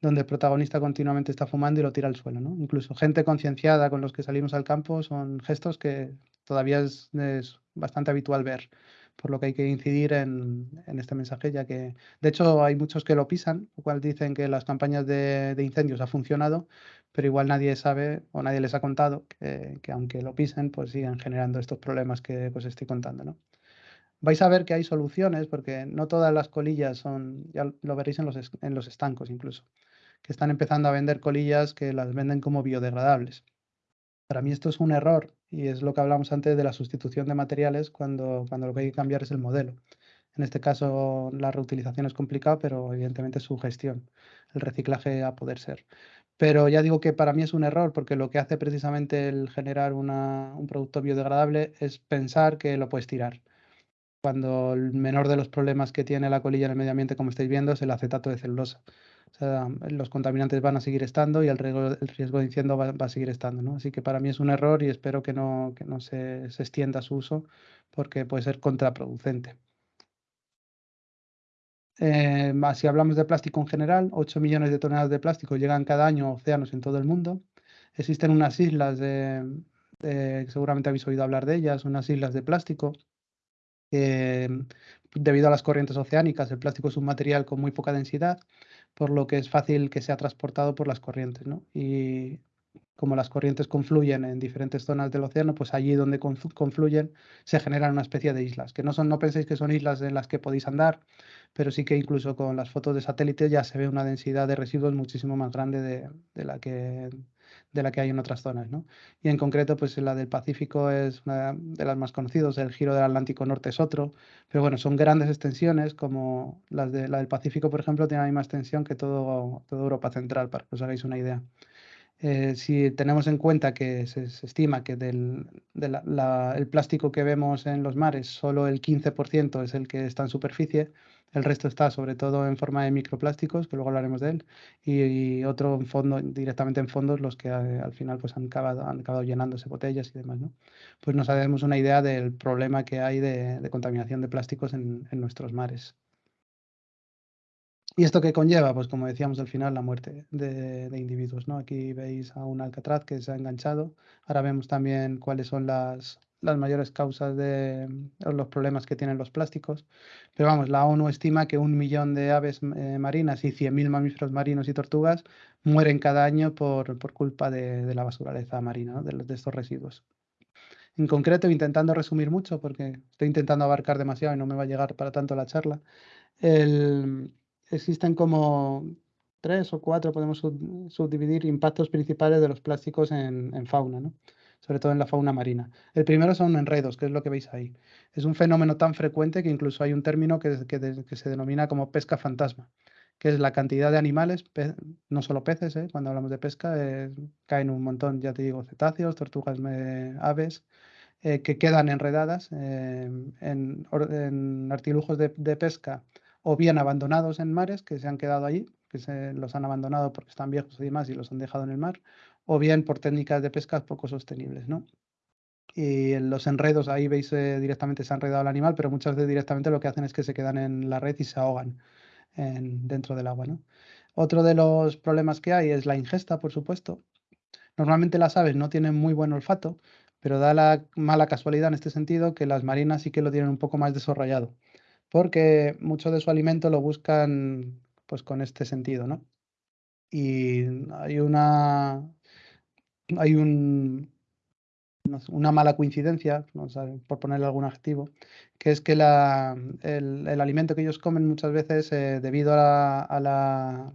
donde el protagonista continuamente está fumando y lo tira al suelo. ¿no? Incluso gente concienciada con los que salimos al campo son gestos que todavía es, bastante habitual ver, por lo que hay que incidir en, este mensaje, ya que de hecho hay muchos que lo pisan, lo cual dicen que las campañas de, incendios ha funcionado, pero igual nadie sabe o nadie les ha contado que, que, aunque lo pisen, pues siguen generando estos problemas que os estoy contando. ¿no? Vais a ver que hay soluciones, porque no todas las colillas son, ya lo veréis en los, en los estancos incluso, que están empezando a vender colillas que las venden como biodegradables. Para mí esto es un error y es lo que hablamos antes de la sustitución de materiales cuando, cuando lo que hay que cambiar es el modelo. En este caso la reutilización es complicada, pero evidentemente su gestión, el reciclaje a poder ser. Pero ya digo que para mí es un error porque lo que hace precisamente el generar un producto biodegradable es pensar que lo puedes tirar cuando el menor de los problemas que tiene la colilla en el medio ambiente, como estáis viendo, es el acetato de celulosa. O sea, los contaminantes van a seguir estando y el riesgo, el de incendio va, a seguir estando. ¿no? Así que para mí es un error y espero que no, se, se extienda su uso porque puede ser contraproducente. Eh, si hablamos de plástico en general, 8 millones de toneladas de plástico llegan cada año a océanos en todo el mundo. Existen unas islas de, seguramente habéis oído hablar de ellas, unas islas de plástico debido a las corrientes oceánicas, el plástico es un material con muy poca densidad, por lo que es fácil que sea transportado por las corrientes. Y como las corrientes confluyen en diferentes zonas del océano, pues allí donde confluyen se generan una especie de islas, que no son, no penséis que son islas en las que podéis andar, pero sí que incluso con las fotos de satélite ya se ve una densidad de residuos muchísimo más grande de la que de la que hay en otras zonas. ¿no? Y en concreto, pues la del Pacífico es una de las más conocidas, el giro del Atlántico Norte es otro, pero bueno, son grandes extensiones, como las de, la del Pacífico, por ejemplo, tiene la misma extensión que todo, toda Europa Central, para que os hagáis una idea. Eh, si tenemos en cuenta que se, estima que del el plástico que vemos en los mares, solo el 15% es el que está en superficie, el resto está sobre todo en forma de microplásticos, que luego hablaremos de él, y, otro en fondo, directamente en fondos, los que eh, al final pues, han, acabado, han acabado llenándose botellas y demás. ¿no? Pues nos hacemos una idea del problema que hay de, contaminación de plásticos en, nuestros mares. ¿Y esto qué conlleva? Pues como decíamos al final, la muerte de, individuos. ¿no? Aquí veis a un alcatraz que se ha enganchado. Ahora vemos también cuáles son las, las mayores causas de los problemas que tienen los plásticos. Pero vamos, la ONU estima que un millón de aves eh, marinas y 100.000 mamíferos marinos y tortugas mueren cada año por, culpa de, la basuraleza marina, de, estos residuos. En concreto, intentando resumir mucho, porque estoy intentando abarcar demasiado y no me va a llegar para tanto la charla, existen como tres o cuatro, podemos subdividir impactos principales de los plásticos en, en fauna. ¿no? Sobre todo en la fauna marina. El primero son enredos, que es lo que veis ahí. Es un fenómeno tan frecuente que incluso hay un término que, se denomina como pesca fantasma, que es la cantidad de animales, no solo peces, ¿eh? cuando hablamos de pesca, eh, caen un montón, ya te digo, cetáceos, tortugas, aves, eh, que quedan enredadas en, artilujos de, de pesca o bien abandonados en mares, que se han quedado allí, que se los han abandonado porque están viejos y demás y los han dejado en el mar, o bien por técnicas de pesca poco sostenibles, ¿no? Y en los enredos, ahí veis eh, directamente se ha enredado el animal, pero muchas veces directamente lo que hacen es que se quedan en la red y se ahogan dentro del agua, ¿no? Otro de los problemas que hay es la ingesta, por supuesto. Normalmente las aves no tienen muy buen olfato, pero da la mala casualidad en este sentido que las marinas sí que lo tienen un poco más desarrollado, porque mucho de su alimento lo buscan pues con este sentido, ¿no? Y hay una hay un, una mala coincidencia, por ponerle algún adjetivo, que es que la, el, alimento que ellos comen muchas veces, eh, debido a la,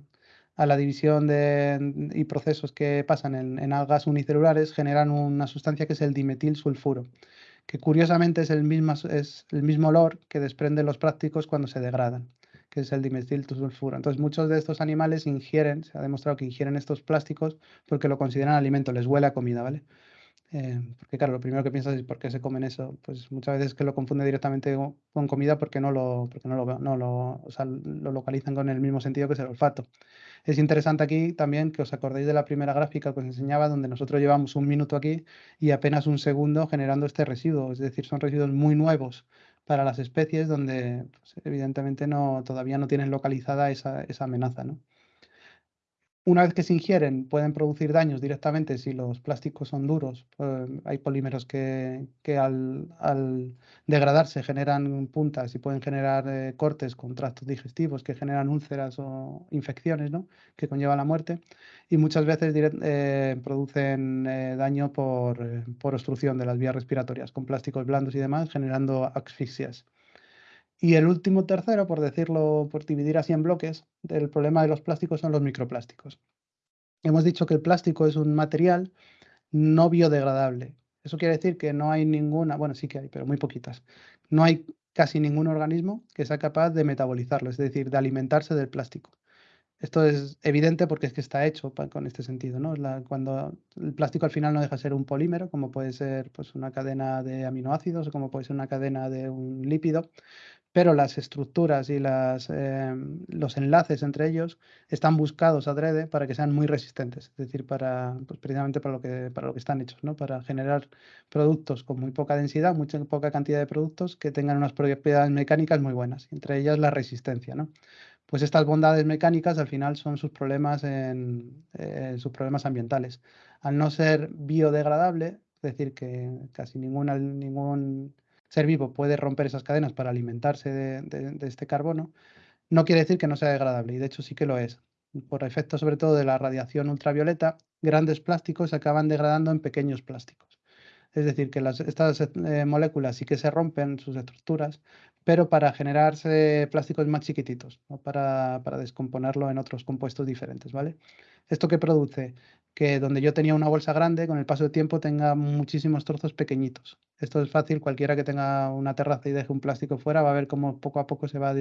a, la, división de, y procesos que pasan en, algas unicelulares, generan una sustancia que es el dimetilsulfuro, que curiosamente es el, mismo, es el mismo olor que desprenden los prácticos cuando se degradan que es el dimetilsulfuro. Entonces, muchos de estos animales ingieren, se ha demostrado que ingieren estos plásticos porque lo consideran alimento, les huele a comida, ¿vale? Eh, porque claro, lo primero que piensas es por qué se comen eso. Pues muchas veces que lo confunde directamente con comida porque no lo, porque no lo, no lo, o sea, lo localizan con el mismo sentido que es el olfato. Es interesante aquí también que os acordéis de la primera gráfica que os enseñaba, donde nosotros llevamos un minuto aquí y apenas un segundo generando este residuo. Es decir, son residuos muy nuevos para las especies donde pues, evidentemente no, todavía no tienen localizada esa, esa amenaza. ¿no? Una vez que se ingieren, pueden producir daños directamente si los plásticos son duros. Pues, hay polímeros que, al, degradarse generan puntas y pueden generar eh, cortes con tractos digestivos que generan úlceras o infecciones ¿no? que conllevan la muerte. Y muchas veces eh, producen eh, daño por, por obstrucción de las vías respiratorias con plásticos blandos y demás, generando asfixias. Y el último tercero, por decirlo, por dividir así en bloques, del problema de los plásticos son los microplásticos. Hemos dicho que el plástico es un material no biodegradable. Eso quiere decir que no hay ninguna, bueno, sí que hay, pero muy poquitas. No hay casi ningún organismo que sea capaz de metabolizarlo, es decir, de alimentarse del plástico. Esto es evidente porque es que está hecho con este sentido, ¿no? cuando el plástico al final no deja de ser un polímero, como puede ser pues, una cadena de aminoácidos o como puede ser una cadena de un lípido, pero las estructuras y las, em, los enlaces entre ellos están buscados adrede para que sean muy resistentes, es decir, para, pues precisamente para lo, que, para lo que están hechos, ¿no? para generar productos con muy poca densidad, mucha poca cantidad de productos que tengan unas propiedades mecánicas muy buenas, entre ellas la resistencia. ¿no? Pues estas bondades mecánicas al final son sus problemas, en, eh, sus problemas ambientales. Al no ser biodegradable, es decir, que casi ninguna, ningún ser vivo puede romper esas cadenas para alimentarse de, este carbono, no quiere decir que no sea degradable, y de hecho sí que lo es. Por efecto sobre todo de la radiación ultravioleta, grandes plásticos se acaban degradando en pequeños plásticos. Es decir, que estas eh, moléculas sí que se rompen sus estructuras, pero para generarse plásticos más chiquititos, para, para, descomponerlo en otros compuestos diferentes. ¿vale? ¿Esto qué produce? Que donde yo tenía una bolsa grande, con el paso del tiempo tenga muchísimos trozos pequeñitos. Esto es fácil, cualquiera que tenga una terraza y deje un plástico fuera va a ver cómo poco a poco se va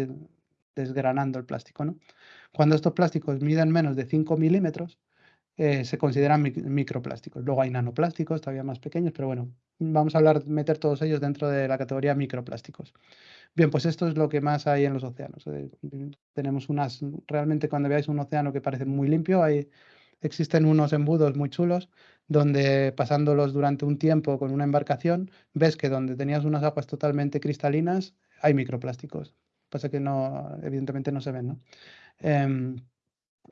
desgranando el plástico. ¿no? Cuando estos plásticos miden menos de 5 milímetros, eh, se consideran microplásticos. Luego hay nanoplásticos, todavía más pequeños, pero bueno, vamos a hablar, meter todos ellos dentro de la categoría microplásticos. Bien, pues esto es lo que más hay en los océanos. Eh, tenemos unas, realmente cuando veáis un océano que parece muy limpio, hay, existen unos embudos muy chulos donde pasándolos durante un tiempo con una embarcación, ves que donde tenías unas aguas totalmente cristalinas hay microplásticos. Pasa que no, evidentemente no se ven, ¿no? Em,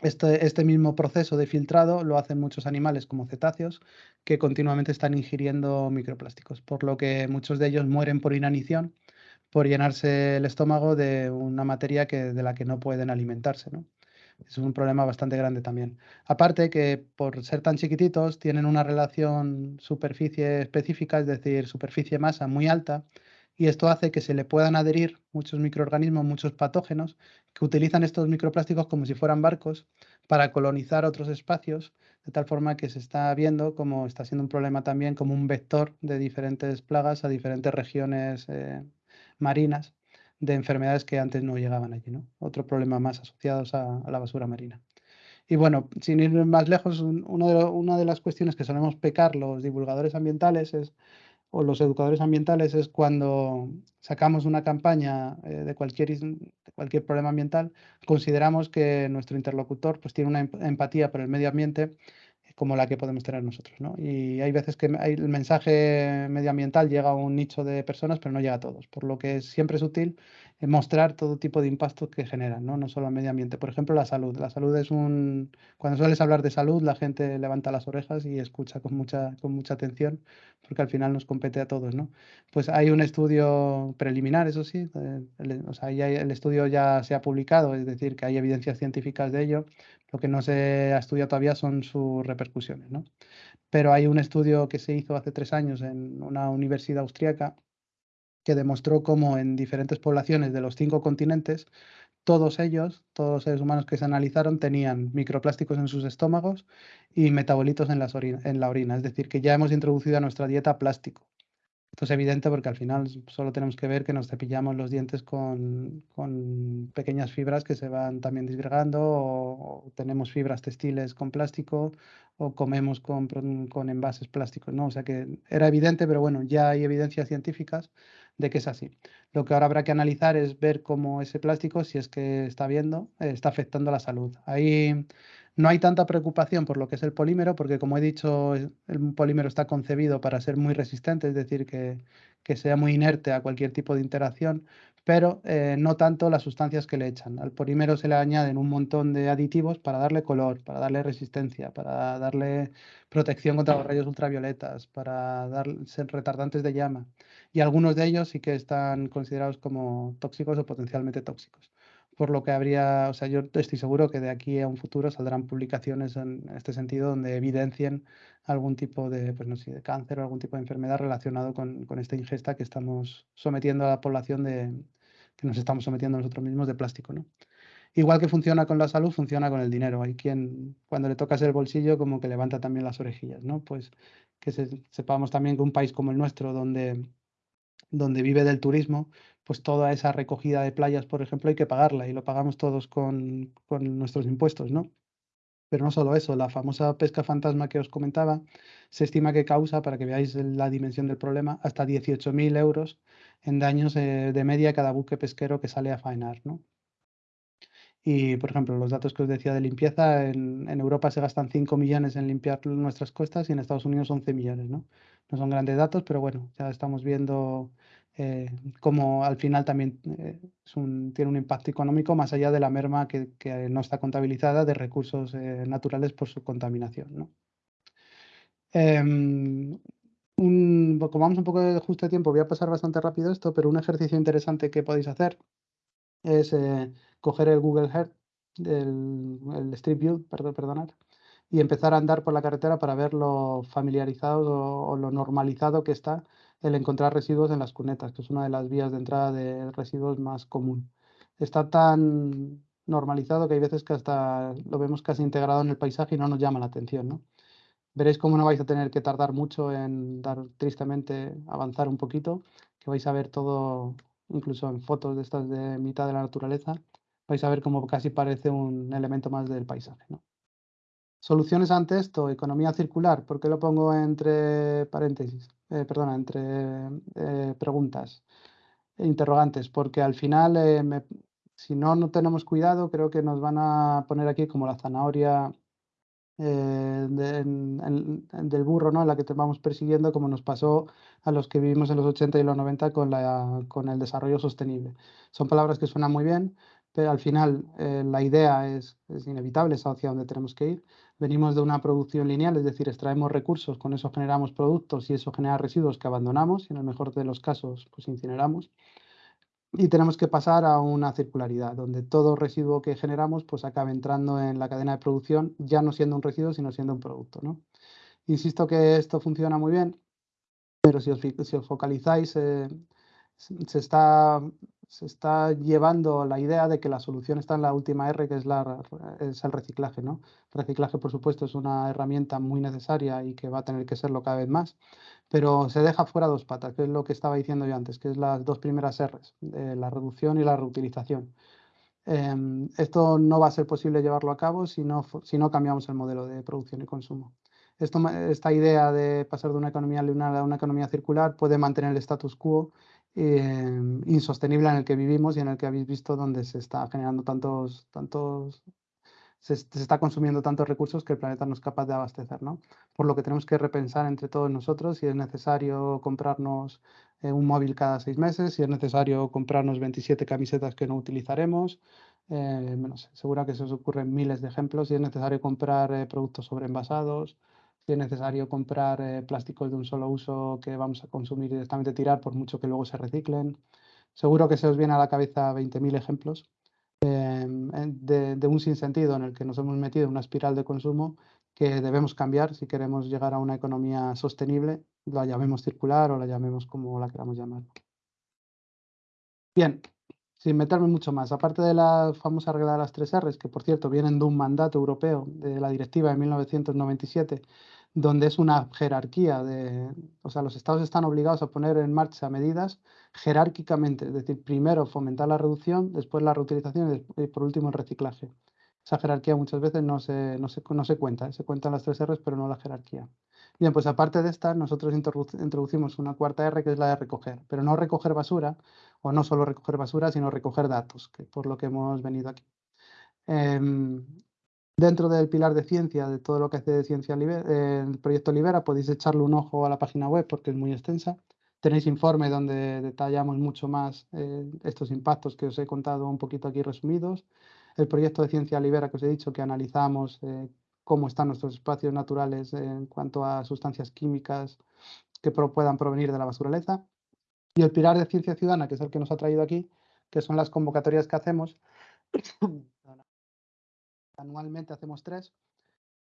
Este, este, mismo proceso de filtrado lo hacen muchos animales como cetáceos que continuamente están ingiriendo microplásticos, por lo que muchos de ellos mueren por inanición, por llenarse el estómago de una materia que, de la que no pueden alimentarse. ¿no? Es un problema bastante grande también. Aparte que por ser tan chiquititos tienen una relación superficie específica, es decir, superficie-masa muy alta, y esto hace que se le puedan adherir muchos microorganismos, muchos patógenos, que utilizan estos microplásticos como si fueran barcos para colonizar otros espacios, de tal forma que se está viendo como está siendo un problema también como un vector de diferentes plagas a diferentes regiones eh, marinas de enfermedades que antes no llegaban allí. ¿no? Otro problema más asociados a, la basura marina. Y bueno, sin ir más lejos, una de las cuestiones que solemos pecar los divulgadores ambientales es o los educadores ambientales es cuando sacamos una campaña eh, de, cualquier, de cualquier problema ambiental, consideramos que nuestro interlocutor pues, tiene una em, empatía por el medio ambiente como la que podemos tener nosotros. ¿no? Y hay veces que el mensaje medioambiental llega a un nicho de personas, pero no llega a todos, por lo que siempre es útil eh, mostrar todo tipo de impactos que generan, ¿no? solo al medio ambiente. Por ejemplo, la salud. La salud es un... Cuando sueles hablar de salud, la gente levanta las orejas y escucha con mucha, con mucha atención, porque al final nos compete a todos. ¿no? Pues hay un estudio preliminar, eso sí, o sea, ya el estudio ya se ha publicado, es decir, que hay evidencias científicas de ello, lo que no se ha estudiado todavía son sus repercusiones. ¿no? Pero hay un estudio que se hizo hace tres años en una universidad austriaca que demostró cómo en diferentes poblaciones de los cinco continentes, todos ellos, todos los seres humanos que se analizaron, tenían microplásticos en sus estómagos y metabolitos en, en la orina. Es decir, que ya hemos introducido a nuestra dieta plástico. Esto es evidente porque al final solo tenemos que ver que nos cepillamos los dientes con, pequeñas fibras que se van también disgregando o, tenemos fibras textiles con plástico o comemos con, con, envases plásticos, ¿no? O sea que era evidente, pero bueno, ya hay evidencias científicas de que es así. Lo que ahora habrá que analizar es ver cómo ese plástico, si es que está viendo, eh, está afectando la salud. Ahí no hay tanta preocupación por lo que es el polímero, porque como he dicho, el polímero está concebido para ser muy resistente, es decir, que, sea muy inerte a cualquier tipo de interacción, pero eh, no tanto las sustancias que le echan. Al polímero se le añaden un montón de aditivos para darle color, para darle resistencia, para darle protección contra los rayos ultravioletas, para dar, ser retardantes de llama. Y algunos de ellos sí que están considerados como tóxicos o potencialmente tóxicos por lo que habría, o sea, yo estoy seguro que de aquí a un futuro saldrán publicaciones en este sentido donde evidencien algún tipo de, pues no sé, de cáncer o algún tipo de enfermedad relacionado con, con, esta ingesta que estamos sometiendo a la población de, que nos estamos sometiendo nosotros mismos de plástico, ¿no? Igual que funciona con la salud, funciona con el dinero. Hay quien, cuando le tocas el bolsillo, como que levanta también las orejillas, ¿no? Pues que sepamos también que un país como el nuestro, donde, donde vive del turismo, pues toda esa recogida de playas, por ejemplo, hay que pagarla y lo pagamos todos con, nuestros impuestos, ¿no? Pero no solo eso, la famosa pesca fantasma que os comentaba, se estima que causa, para que veáis la dimensión del problema, hasta 18.000 euros en daños eh, de media cada buque pesquero que sale a faenar, ¿no? Y, por ejemplo, los datos que os decía de limpieza, en, en, Europa se gastan 5 millones en limpiar nuestras costas y en Estados Unidos 11 millones, ¿no? No son grandes datos, pero bueno, ya estamos viendo eh, como al final también eh, tiene un impacto económico más allá de la merma que, no está contabilizada de recursos eh, naturales por su contaminación. Em, como vamos un poco de justo de tiempo, voy a pasar bastante rápido esto, pero un ejercicio interesante que podéis hacer es coger el Google Earth, el, el Street View, perdón, perdonad, y empezar a andar por la carretera para ver lo familiarizado o lo normalizado que está el encontrar residuos en las cunetas, que es una de las vías de entrada de residuos más común. Está tan normalizado que hay veces que hasta lo vemos casi integrado en el paisaje y no nos llama la atención. ¿no? Veréis cómo no vais a tener que tardar mucho en dar tristemente, avanzar un poquito, que vais a ver todo, incluso en fotos de estas de mitad de la naturaleza, vais a ver cómo casi parece un elemento más del paisaje. ¿no? Soluciones ante esto, economía circular, ¿por qué lo pongo entre paréntesis? Eh, perdona, entre eh, preguntas, e interrogantes, porque al final, eh, si no, no tenemos cuidado, creo que nos van a poner aquí como la zanahoria del burro, ¿no? La que te vamos persiguiendo, como nos pasó a los que vivimos en los 80 y los 90 con, la, con el desarrollo sostenible. Son palabras que suenan muy bien, pero al final eh, la idea es, inevitable, es hacia donde tenemos que ir. Venimos de una producción lineal, es decir, extraemos recursos, con eso generamos productos y eso genera residuos que abandonamos y en el mejor de los casos pues incineramos. Y tenemos que pasar a una circularidad, donde todo residuo que generamos pues acabe entrando en la cadena de producción, ya no siendo un residuo, sino siendo un producto. Insisto que esto funciona muy bien, pero si os, si os focalizáis, eh, se está se está llevando la idea de que la solución está en la última R, que es, la, es el reciclaje. ¿no? Reciclaje, por supuesto, es una herramienta muy necesaria y que va a tener que serlo cada vez más, pero se deja fuera dos patas, que es lo que estaba diciendo yo antes, que es las dos primeras Rs, la reducción y la reutilización. Em, esto no va a ser posible llevarlo a cabo si no, si no cambiamos el modelo de producción y consumo. Esto, esta idea de pasar de una economía lineal a una economía circular puede mantener el status quo eh, insostenible en el que vivimos y en el que habéis visto donde se está generando tantos, tantos, se, está consumiendo tantos recursos que el planeta no es capaz de abastecer, ¿no? Por lo que tenemos que repensar entre todos nosotros si es necesario comprarnos eh, un móvil cada seis meses, si es necesario comprarnos 27 camisetas que no utilizaremos, eh, seguro que se os ocurren miles de ejemplos, si es necesario comprar eh, productos sobreenvasados, si es necesario comprar eh, plásticos de un solo uso que vamos a consumir directamente tirar, por mucho que luego se reciclen. Seguro que se os viene a la cabeza 20.000 ejemplos em, de, un sinsentido en el que nos hemos metido una espiral de consumo que debemos cambiar si queremos llegar a una economía sostenible, la llamemos circular o la llamemos como la queramos llamar. Bien, sin meterme mucho más, aparte de la famosa regla de las tres R's, que por cierto vienen de un mandato europeo de la directiva de 1997, donde es una jerarquía de, o sea, los estados están obligados a poner en marcha medidas jerárquicamente, es decir, primero fomentar la reducción, después la reutilización y por último el reciclaje. Esa jerarquía muchas veces no se, no se, no se cuenta, ¿eh? se cuentan las tres R's, pero no la jerarquía. Bien, pues aparte de esta, nosotros introducimos una cuarta R que es la de recoger, pero no recoger basura, o no solo recoger basura, sino recoger datos, que por lo que hemos venido aquí. Em, Dentro del pilar de ciencia, de todo lo que hace de ciencia el proyecto Libera, podéis echarle un ojo a la página web porque es muy extensa. Tenéis informe donde detallamos mucho más eh, estos impactos que os he contado un poquito aquí resumidos. El proyecto de ciencia Libera que os he dicho que analizamos eh, cómo están nuestros espacios naturales en cuanto a sustancias químicas que puedan provenir de la basuraleza. Y el pilar de ciencia ciudadana, que es el que nos ha traído aquí, que son las convocatorias que hacemos anualmente hacemos tres,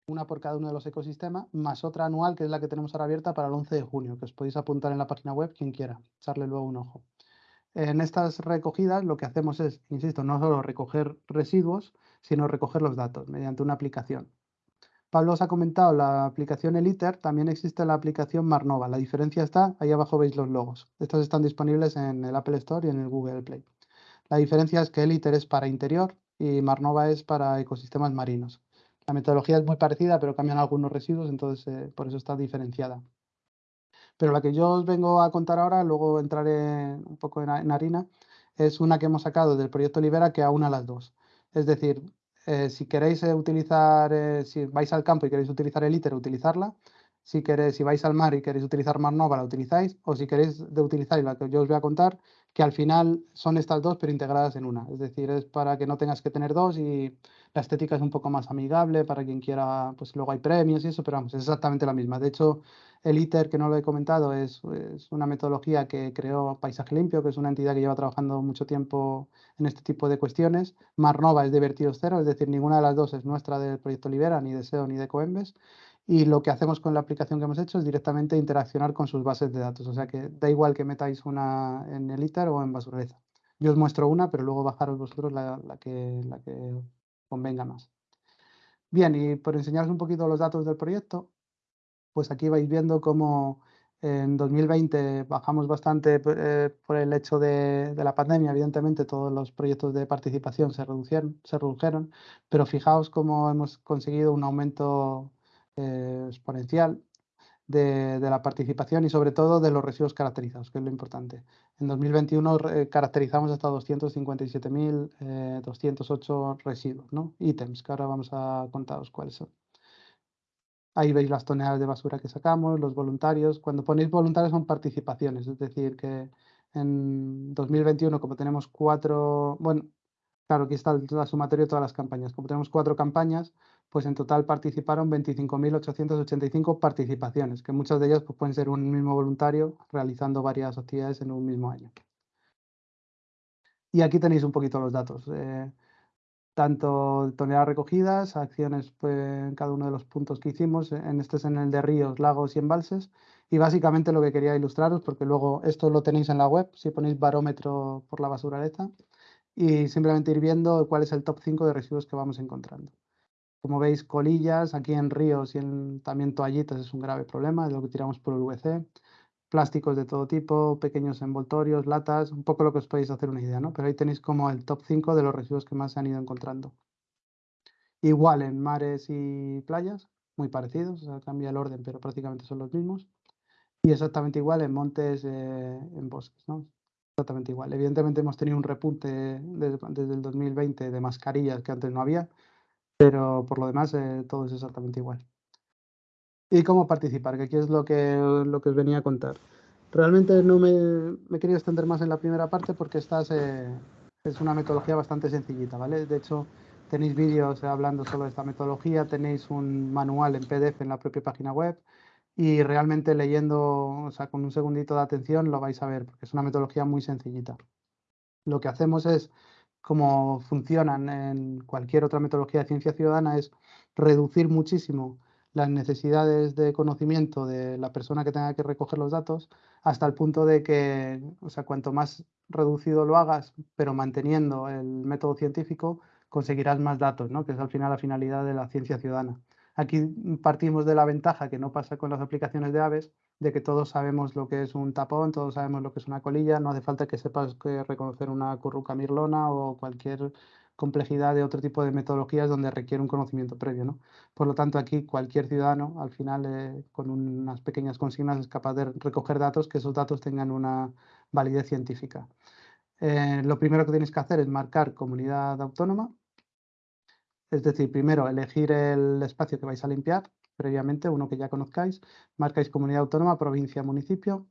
una por cada uno de los ecosistemas, más otra anual, que es la que tenemos ahora abierta para el 11 de junio, que os podéis apuntar en la página web quien quiera, echarle luego un ojo. En estas recogidas lo que hacemos es, insisto, no solo recoger residuos, sino recoger los datos mediante una aplicación. Pablo os ha comentado la aplicación Eliter, también existe la aplicación Marnova. La diferencia está, ahí abajo veis los logos. Estas están disponibles en el Apple Store y en el Google Play. La diferencia es que Eliter es para interior y Marnova es para ecosistemas marinos. La metodología es muy parecida, pero cambian algunos residuos, entonces eh, por eso está diferenciada. Pero la que yo os vengo a contar ahora, luego entraré un poco en, harina, es una que hemos sacado del proyecto Libera que aúna las dos. Es decir, eh, si queréis eh, utilizar, si vais al campo y queréis utilizar el ITER, utilizarla. Si, queréis, si vais al mar y queréis utilizar Marnova, la utilizáis. O si queréis de utilizar la que yo os voy a contar, que al final son estas dos pero integradas en una. Es decir, es para que no tengas que tener dos y la estética es un poco más amigable para quien quiera, pues luego hay premios y eso, pero vamos, es exactamente la misma. De hecho, el ITER, que no lo he comentado, es, una metodología que creó Paisaje Limpio, que es una entidad que lleva trabajando mucho tiempo en este tipo de cuestiones. Marnova es de vertidos cero, es decir, ninguna de las dos es nuestra del proyecto Libera, ni de SEO ni de Coembes y lo que hacemos con la aplicación que hemos hecho es directamente interaccionar con sus bases de datos. O sea que da igual que metáis una en el ITER o en Basuraleza. Yo os muestro una, pero luego bajaros vosotros la, que, la que convenga más. Bien, y por enseñaros un poquito los datos del proyecto, pues aquí vais viendo cómo en 2020 bajamos bastante eh, por el hecho de, de, la pandemia, evidentemente todos los proyectos de participación se redujeron, se redujeron, pero fijaos cómo hemos conseguido un aumento eh, exponencial de, la participación y sobre todo de los residuos caracterizados, que es lo importante. En 2021 caracterizamos hasta 257.208 eh, residuos, ¿no? ítems, que ahora vamos a contaros cuáles son. Ahí veis las toneladas de basura que sacamos, los voluntarios. Cuando ponéis voluntarios son participaciones, es decir, que en 2021, como tenemos cuatro, bueno, Claro, aquí está la sumatoria de todas las campañas. Como tenemos cuatro campañas, pues en total participaron 25.885 participaciones, que muchas de ellas pues, pueden ser un mismo voluntario realizando varias actividades en un mismo año. Y aquí tenéis un poquito los datos. Eh, tanto toneladas recogidas, acciones pues, en cada uno de los puntos que hicimos. En este es en el de ríos, lagos y embalses. Y básicamente lo que quería ilustraros, porque luego esto lo tenéis en la web, si ponéis barómetro por la basuraleza, y simplemente ir viendo cuál es el top 5 de residuos que vamos encontrando. Como veis, colillas, aquí en ríos y también toallitas es un grave problema, es lo que tiramos por el VC. Plásticos de todo tipo, pequeños envoltorios, latas, un poco lo que os podéis hacer una idea, ¿no? Pero ahí tenéis como el top 5 de los residuos que más se han ido encontrando. Igual en mares y playas, muy parecidos, cambia el orden, pero prácticamente son los mismos. Y exactamente igual en montes, eh, en bosques, ¿no? Exactamente igual. Evidentemente hemos tenido un repunte desde, desde el 2020 de mascarillas que antes no había, pero por lo demás eh, todo es exactamente igual. ¿Y cómo participar? Que aquí es lo que, lo que os venía a contar. Realmente no me, me he querido extender más en la primera parte porque esta es, eh, es una metodología bastante sencillita, ¿vale? De hecho, tenéis vídeos hablando solo de esta metodología, tenéis un manual en PDF en la propia página web y realmente leyendo, o sea, con un segundito de atención lo vais a ver porque es una metodología muy sencillita. Lo que hacemos es como funcionan en cualquier otra metodología de ciencia ciudadana, es reducir muchísimo las necesidades de conocimiento de la persona que tenga que recoger los datos hasta el punto de que, o sea, cuanto más reducido lo hagas, pero manteniendo el método científico, conseguirás más datos, ¿no? que es al final la finalidad de la ciencia ciudadana. Aquí partimos de la ventaja que no pasa con las aplicaciones de aves, de que todos sabemos lo que es un tapón, todos sabemos lo que es una colilla, no hace falta que sepas que reconocer una curruca mirlona o cualquier complejidad de otro tipo de metodologías donde requiere un conocimiento previo. ¿no? Por lo tanto, aquí cualquier ciudadano, al final, eh, con unas pequeñas consignas, es capaz de recoger datos, que esos datos tengan una validez científica. Eh, lo primero que tenéis que hacer es marcar comunidad autónoma, es decir, primero elegir el espacio que vais a limpiar, previamente, uno que ya conozcáis, marcáis comunidad autónoma, provincia, municipio,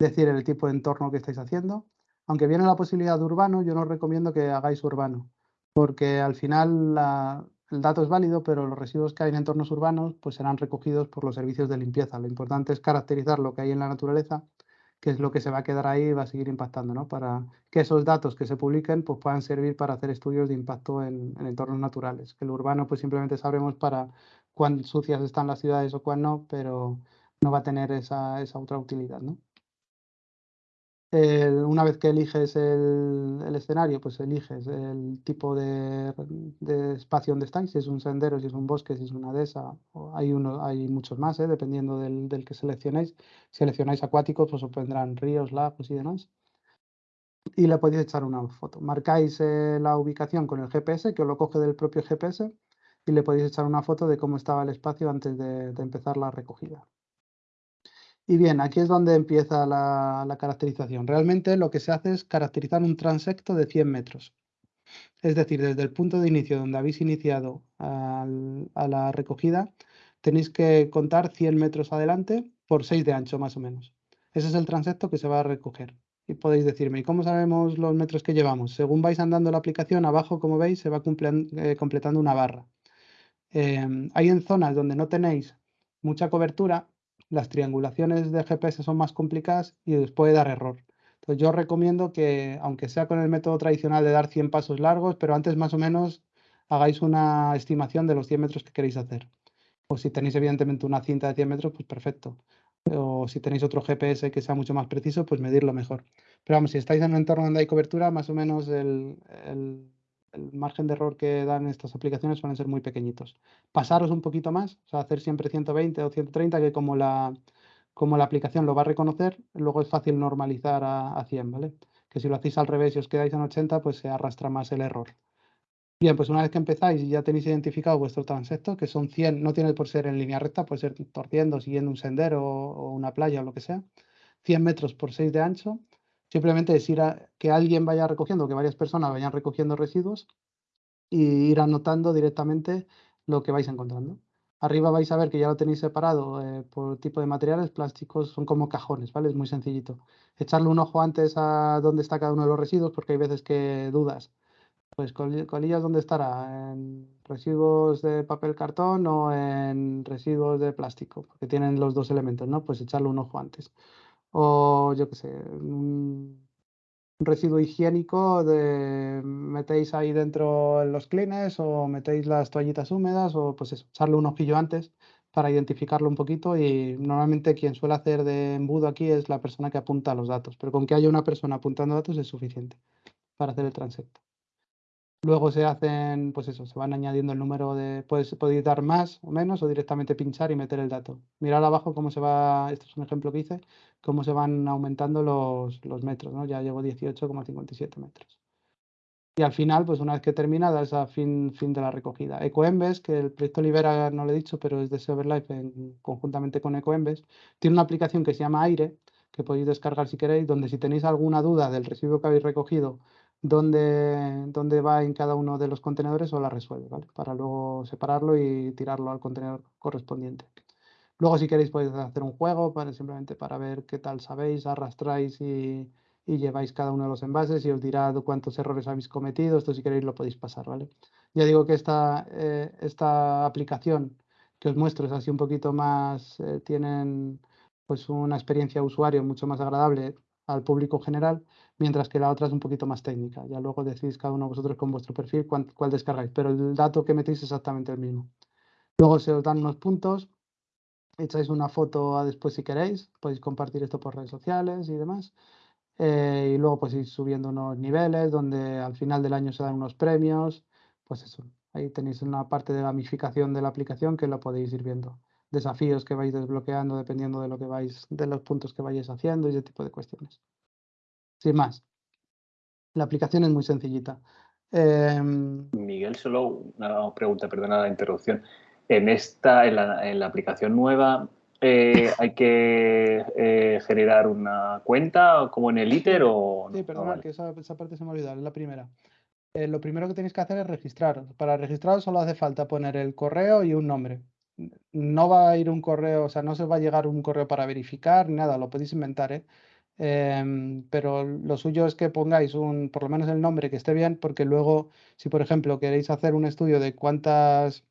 decir el tipo de entorno que estáis haciendo. Aunque viene la posibilidad de urbano, yo no recomiendo que hagáis urbano, porque al final el dato es válido, pero los residuos que hay en entornos urbanos pues serán recogidos por los servicios de limpieza. Lo importante es caracterizar lo que hay en la naturaleza, que es lo que se va a quedar ahí y va a seguir impactando, ¿no? Para que esos datos que se publiquen pues puedan servir para hacer estudios de impacto en, en entornos naturales. Que el urbano pues simplemente sabremos para cuán sucias están las ciudades o cuán no, pero no va a tener esa, otra utilidad. ¿no? una vez que eliges el, escenario, pues eliges el tipo de, espacio donde estáis, si es un sendero, si es un bosque, si es una dehesa, hay, uno, hay muchos más, ¿eh? dependiendo del, que seleccionéis. Si seleccionáis acuáticos, pues os vendrán ríos, lagos y demás. Y le podéis echar una foto. Marcáis eh, la ubicación con el GPS, que os lo coge del propio GPS, y le podéis echar una foto de cómo estaba el espacio antes de, empezar la recogida. Y bien, aquí es donde empieza la, caracterización. Realmente lo que se hace es caracterizar un transecto de 100 metros. Es decir, desde el punto de inicio donde habéis iniciado a la recogida, tenéis que contar 100 metros adelante por 6 de ancho más o menos. Ese es el transecto que se va a recoger. Y podéis decirme, ¿y cómo sabemos los metros que llevamos? Según vais andando la aplicación, abajo, como veis, se va eh, completando una barra. Em, hay en zonas donde no tenéis mucha cobertura, las triangulaciones de GPS son más complicadas y os puede dar error. Entonces yo recomiendo que, aunque sea con el método tradicional de dar 100 pasos largos, pero antes más o menos hagáis una estimación de los 100 metros que queréis hacer. O si tenéis evidentemente una cinta de 100 metros, pues perfecto. O si tenéis otro GPS que sea mucho más preciso, pues medirlo mejor. Pero vamos, si estáis en un entorno donde hay cobertura, más o menos el margen de error que dan estas aplicaciones suelen ser muy pequeñitos. Pasaros un poquito más, hacer siempre 120 o 130, que como la, como la aplicación lo va a reconocer, luego es fácil normalizar a, 100, ¿vale? Que si lo hacéis al revés y os quedáis en 80, pues se arrastra más el error. Bien, pues una vez que empezáis y ya tenéis identificado vuestro transecto, que son 100, no tiene por ser en línea recta, puede ser torciendo, siguiendo un sendero o una playa o lo que sea, 100 metros por 6 de ancho, Simplemente es ir a que alguien vaya recogiendo, que varias personas vayan recogiendo residuos y ir anotando directamente lo que vais encontrando. Arriba vais a ver que ya lo tenéis separado eh, por tipo de materiales, plásticos son como cajones, ¿vale? Es muy sencillito. Echarle un ojo antes a dónde está cada uno de los residuos porque hay veces que dudas Pues colillas, ¿dónde estará? ¿En residuos de papel cartón o en residuos de plástico? Porque tienen los dos elementos, ¿no? Pues echarle un ojo antes. O yo qué sé, un residuo higiénico de metéis ahí dentro los clines o metéis las toallitas húmedas o pues eso, echarle un ojillo antes para identificarlo un poquito y normalmente quien suele hacer de embudo aquí es la persona que apunta los datos, pero con que haya una persona apuntando datos es suficiente para hacer el transecto. Luego se hacen, pues eso, se van añadiendo el número de, puedes, podéis dar más o menos o directamente pinchar y meter el dato. Mirad abajo cómo se va, esto es un ejemplo que hice, cómo se van aumentando los, los metros, ¿no? Ya llevo 18,57 metros. Y al final, pues una vez que termina, da esa fin, fin de la recogida. EcoEmbes, que el proyecto Libera no lo he dicho, pero es de Silverlife en, conjuntamente con EcoEmbes, tiene una aplicación que se llama Aire, que podéis descargar si queréis, donde si tenéis alguna duda del residuo que habéis recogido dónde, dónde va en cada uno de los contenedores o la resuelve, ¿vale? Para luego separarlo y tirarlo al contenedor correspondiente. Luego, si queréis, podéis hacer un juego para, simplemente para ver qué tal sabéis, arrastráis y, lleváis cada uno de los envases y os dirá cuántos errores habéis cometido. Esto, si queréis, lo podéis pasar, ¿vale? Ya digo que esta, eh, esta aplicación que os muestro es así un poquito más, eh, tienen pues una experiencia usuario mucho más agradable al público general, mientras que la otra es un poquito más técnica. Ya luego decidís cada uno de vosotros con vuestro perfil cuál, descargáis, pero el dato que metéis es exactamente el mismo. Luego se os dan unos puntos, echáis una foto a después si queréis, podéis compartir esto por redes sociales y demás. Eh, y luego pues ir subiendo unos niveles donde al final del año se dan unos premios, pues eso, ahí tenéis una parte de gamificación de la aplicación que lo podéis ir viendo. Desafíos que vais desbloqueando dependiendo de lo que vais, de los puntos que vayáis haciendo y ese tipo de cuestiones sin más. La aplicación es muy sencillita. Em, Miguel, solo una pregunta, perdona la interrupción. En esta, en la, aplicación nueva, eh, ¿hay que eh, generar una cuenta como en el ITER o Sí, perdona, que esa, parte se me ha olvidado, es la primera. Eh, lo primero que tenéis que hacer es registrar. Para registrar solo hace falta poner el correo y un nombre. No va a ir un correo, o sea, no se va a llegar un correo para verificar, nada, lo podéis inventar, ¿eh? Em, pero lo suyo es que pongáis un, por lo menos el nombre que esté bien, porque luego, si por ejemplo queréis hacer un estudio de cuántas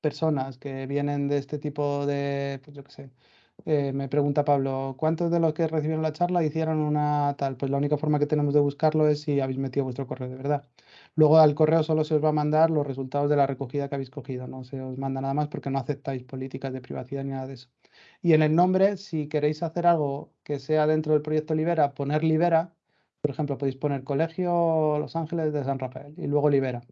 personas que vienen de este tipo de, pues yo qué sé, eh, me pregunta Pablo, ¿cuántos de los que recibieron la charla hicieron una tal? Pues la única forma que tenemos de buscarlo es si habéis metido vuestro correo de verdad. Luego al correo solo se os va a mandar los resultados de la recogida que habéis cogido, no se os manda nada más porque no aceptáis políticas de privacidad ni nada de eso. Y en el nombre, si queréis hacer algo que sea dentro del proyecto Libera, poner Libera, por ejemplo, podéis poner Colegio Los Ángeles de San Rafael y luego Libera.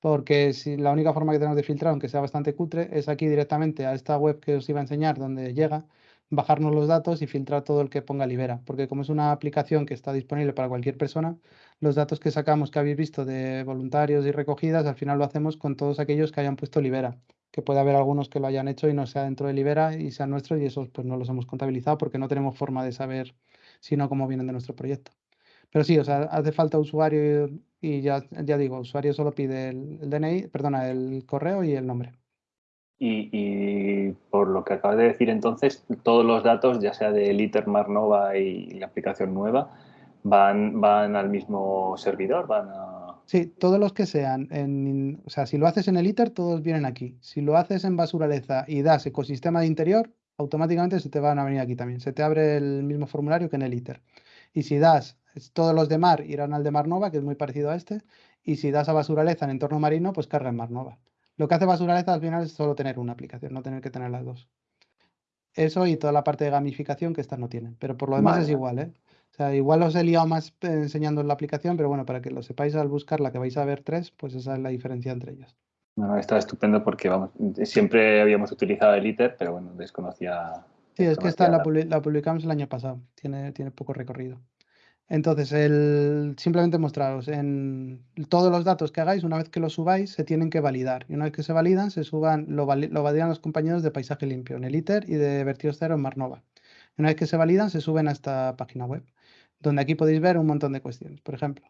Porque si la única forma que tenemos de filtrar, aunque sea bastante cutre, es aquí directamente a esta web que os iba a enseñar, donde llega, bajarnos los datos y filtrar todo el que ponga Libera. Porque como es una aplicación que está disponible para cualquier persona, los datos que sacamos que habéis visto de voluntarios y recogidas, al final lo hacemos con todos aquellos que hayan puesto Libera que puede haber algunos que lo hayan hecho y no sea dentro de Libera y sean nuestros y esos pues no los hemos contabilizado porque no tenemos forma de saber si no cómo vienen de nuestro proyecto. Pero sí, o sea, hace falta usuario y ya, ya digo, usuario solo pide el, DNI, perdona, el correo y el nombre. Y, por lo que acabas de decir entonces, todos los datos, ya sea de ITER, Marnova y la aplicación nueva, van, van al mismo servidor, van a Sí, todos los que sean, en, o sea, si lo haces en el ITER, todos vienen aquí. Si lo haces en Basuraleza y das ecosistema de interior, automáticamente se te van a venir aquí también. Se te abre el mismo formulario que en el ITER. Y si das, todos los de mar irán al de Marnova, que es muy parecido a este. Y si das a Basuraleza en entorno marino, pues carga en Marnova. Lo que hace Basuraleza al final es solo tener una aplicación, no tener que tener las dos. Eso y toda la parte de gamificación que estas no tienen. Pero por lo demás es igual, ¿eh? O sea, igual os he liado más eh, enseñando la aplicación, pero bueno, para que lo sepáis al buscar la que vais a ver tres, pues esa es la diferencia entre ellas. No, está estupendo porque vamos, siempre habíamos utilizado el ITER, pero bueno, desconocía. Sí, es que esta la, publicamos el año pasado, tiene, tiene poco recorrido. Entonces, el, simplemente mostraros, en todos los datos que hagáis, una vez que los subáis, se tienen que validar. Y una vez que se validan, se suban, lo, lo validan los compañeros de Paisaje Limpio en el ITER y de Vertidos Cero en Marnova. Una vez que se validan, se suben a esta página web donde aquí podéis ver un montón de cuestiones. Por ejemplo,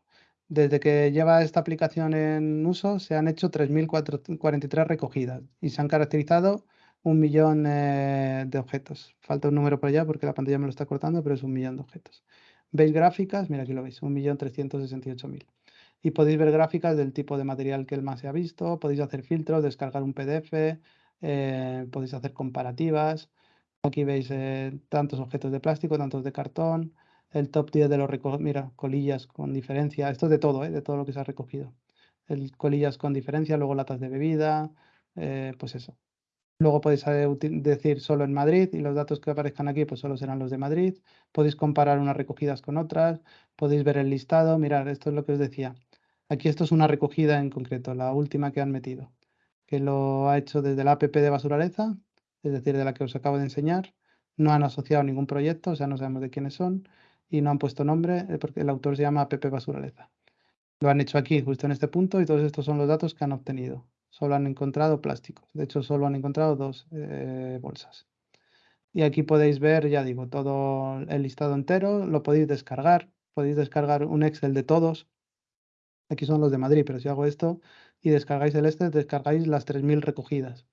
desde que lleva esta aplicación en uso, se han hecho 3.043 recogidas y se han caracterizado un millón eh, de objetos. Falta un número por allá porque la pantalla me lo está cortando, pero es un millón de objetos. ¿Veis gráficas? Mira, aquí lo veis, 1.368.000. y podéis ver gráficas del tipo de material que el más se ha visto, podéis hacer filtros, descargar un PDF, eh, podéis hacer comparativas. Aquí veis eh, tantos objetos de plástico, tantos de cartón, el top 10 de los recogidos, mira, colillas con diferencia, esto es de todo, ¿eh? de todo lo que se ha recogido. El colillas con diferencia, luego latas de bebida, pues eso. Luego podéis decir solo en Madrid y los datos que aparezcan aquí pues solo serán los de Madrid. Podéis comparar unas recogidas con otras, podéis ver el listado. Mirad, esto es lo que os decía. Aquí esto es una recogida en concreto, la última que han metido, que lo ha hecho desde la app de Basuraleza, es decir, de la que os acabo de enseñar. No han asociado ningún proyecto, o sea, no sabemos de quiénes son y no han puesto nombre eh, porque el autor se llama app Basuraleza. Lo han hecho aquí, justo en este punto, y todos estos son los datos que han obtenido solo han encontrado plásticos. De hecho, solo han encontrado dos eh, bolsas. Y aquí podéis ver, ya digo, todo el listado entero. Lo podéis descargar. Podéis descargar un Excel de todos. Aquí son los de Madrid, pero si hago esto y descargáis el este, descargáis las 3.000 recogidas.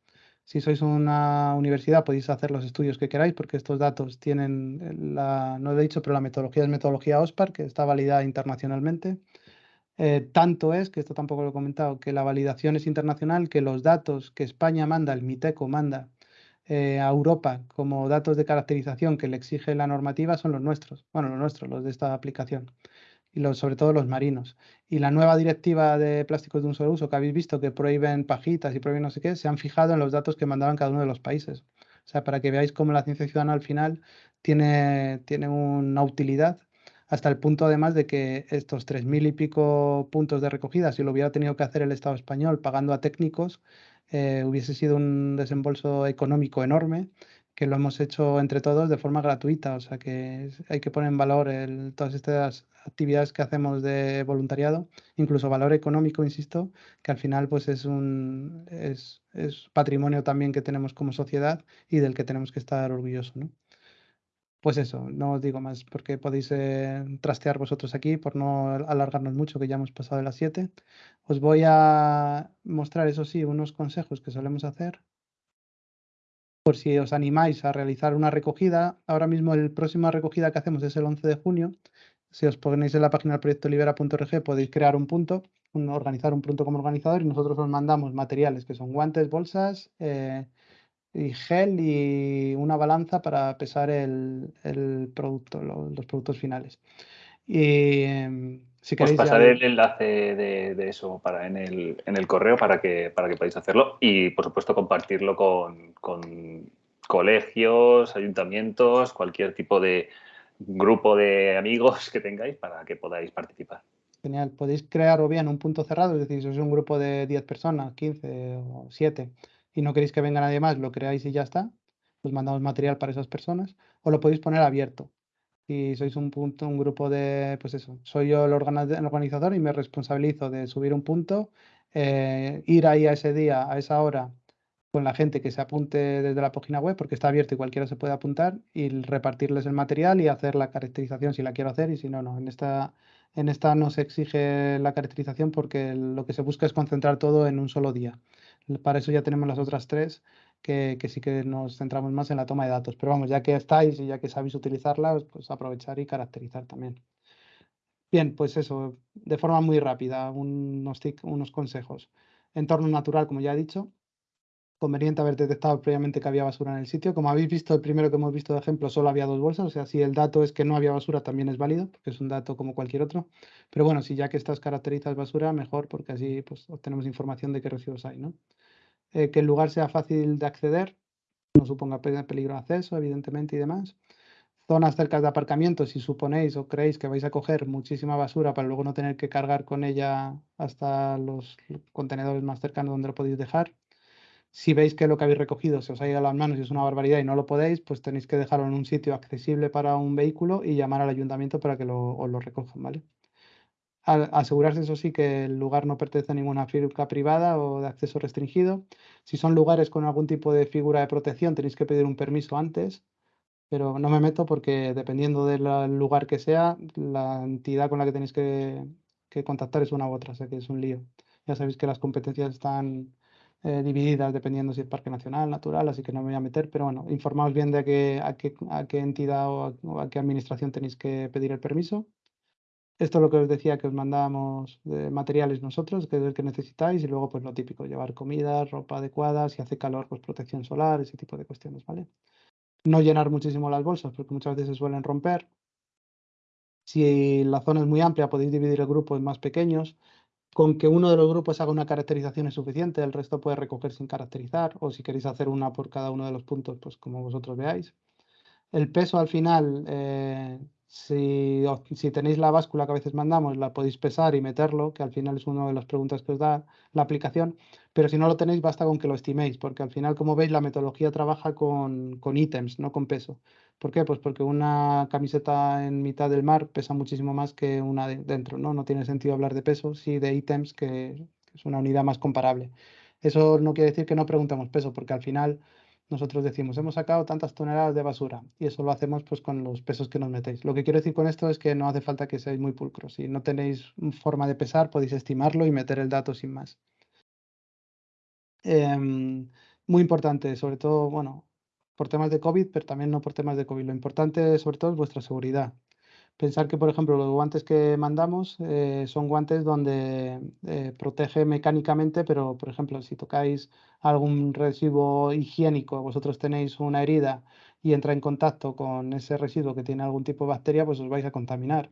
Si sois una universidad podéis hacer los estudios que queráis porque estos datos tienen, la, no lo he dicho, pero la metodología es metodología OSPAR, que está validada internacionalmente. Eh, tanto es, que esto tampoco lo he comentado, que la validación es internacional, que los datos que España manda, el MITECO manda eh, a Europa como datos de caracterización que le exige la normativa son los nuestros, bueno, los nuestros, los de esta aplicación, sobre todo los marinos. Y la nueva directiva de plásticos de un solo uso que habéis visto que prohíben pajitas y prohíben no sé qué, se han fijado en los datos que mandaban cada uno de los países. O sea, para que veáis cómo la ciencia ciudadana al final tiene, tiene una utilidad hasta el punto además de que estos tres mil y pico puntos de recogida, si lo hubiera tenido que hacer el Estado español pagando a técnicos, eh, hubiese sido un desembolso económico enorme que lo hemos hecho entre todos de forma gratuita. O sea que hay que poner en valor todas estas actividades que hacemos de voluntariado, incluso valor económico, insisto, que al final pues es un es, es patrimonio también que tenemos como sociedad y del que tenemos que estar orgullosos. ¿no? Pues eso, no os digo más porque podéis eh, trastear vosotros aquí por no alargarnos mucho, que ya hemos pasado de las 7. Os voy a mostrar, eso sí, unos consejos que solemos hacer por si os animáis a realizar una recogida. Ahora mismo el próxima recogida que hacemos es el 11 de junio. Si os ponéis en la página del proyecto podéis crear un punto, organizar un punto como organizador y nosotros os mandamos materiales que son guantes, bolsas, eh, y gel y una balanza para pesar el, producto, los productos finales. Y em, si Os pasaré el enlace de, eso para, en, el, en el correo para que, para que podáis hacerlo y, por supuesto, compartirlo con, con colegios, ayuntamientos, cualquier tipo de grupo de amigos que tengáis para que podáis participar. Genial. Podéis crear o bien un punto cerrado, es decir, si es un grupo de 10 personas, 15 o 7, y no queréis que venga nadie más, lo creáis y ya está, os mandamos material para esas personas, o lo podéis poner abierto. Si sois un punto, un grupo de, pues eso, soy yo el, organizador y me responsabilizo de subir un punto, eh, ir ahí a ese día, a esa hora, con la gente que se apunte desde la página web, porque está abierto y cualquiera se puede apuntar, y repartirles el material y hacer la caracterización si la quiero hacer y si no, no. En esta, en esta no se exige la caracterización porque lo que se busca es concentrar todo en un solo día. Para eso ya tenemos las otras tres, que, sí que nos centramos más en la toma de datos. Pero vamos, ya que estáis y ya que sabéis utilizarlas, pues aprovechar y caracterizar también. Bien, pues eso, de forma muy rápida, unos, unos consejos. Entorno natural, como ya he dicho, conveniente haber detectado previamente que había basura en el sitio. Como habéis visto, el primero que hemos visto de ejemplo solo había dos bolsas, o sea, si el dato es que no había basura también es válido, porque es un dato como cualquier otro. Pero bueno, si ya que estas caracterizas basura, mejor, porque así pues, obtenemos información de qué residuos hay. ¿no? Eh, que el lugar sea fácil de acceder, no suponga peligro de acceso, evidentemente, y demás. Zonas cerca de aparcamiento, si suponéis o creéis que vais a coger muchísima basura para luego no tener que cargar con ella hasta los contenedores más cercanos donde lo podéis dejar si veis que lo que habéis recogido se os ha ido a las manos y es una barbaridad y no lo podéis, pues tenéis que dejarlo en un sitio accesible para un vehículo y llamar al ayuntamiento para que lo, os lo recojan, ¿vale? Asegurarse, eso sí, que el lugar no pertenece a ninguna figura privada o de acceso restringido. Si son lugares con algún tipo de figura de protección, tenéis que pedir un permiso antes, pero no me meto porque dependiendo del lugar que sea, la entidad con la que tenéis que, que contactar es una u otra, o sea que es un lío. Ya sabéis que las competencias están eh, divididas dependiendo si es parque nacional, natural, así que no me voy a meter, pero bueno, informaos bien de a qué, a qué, a qué entidad o a, qué administración tenéis que pedir el permiso. Esto es lo que os decía que os mandamos de materiales nosotros, que es el que necesitáis, y luego pues lo típico, llevar comida, ropa adecuada, si hace calor, pues protección solar, ese tipo de cuestiones, ¿vale? No llenar muchísimo las bolsas, porque muchas veces se suelen romper. Si la zona es muy amplia, podéis dividir el grupo en más pequeños. Con que uno de los grupos haga una caracterización es suficiente, el resto puede recoger sin caracterizar, o si queréis hacer una por cada uno de los puntos, pues como vosotros veáis. El peso al final, eh, si, tenéis la báscula que a veces mandamos, la podéis pesar y meterlo, que al final es una de las preguntas que os da la aplicación, pero si no lo tenéis basta con que lo estiméis, porque al final, como veis, la metodología trabaja con, con ítems, no con peso. ¿Por qué? Pues porque una camiseta en mitad del mar pesa muchísimo más que una dentro, ¿no? No tiene sentido hablar de peso, sí de ítems, que es una unidad más comparable. Eso no quiere decir que no preguntemos peso, porque al final nosotros decimos, hemos sacado tantas toneladas de basura y eso lo hacemos pues con los pesos que nos metéis. Lo que quiero decir con esto es que no hace falta que seáis muy pulcros. Si no tenéis forma de pesar, podéis estimarlo y meter el dato sin más. Em, muy importante, sobre todo, bueno, por temas de COVID, pero también no por temas de COVID. Lo importante, sobre todo, es vuestra seguridad. Pensar que, por ejemplo, los guantes que mandamos eh, son guantes donde eh, protege mecánicamente, pero, por ejemplo, si tocáis algún residuo higiénico, vosotros tenéis una herida y entra en contacto con ese residuo que tiene algún tipo de bacteria, pues os vais a contaminar.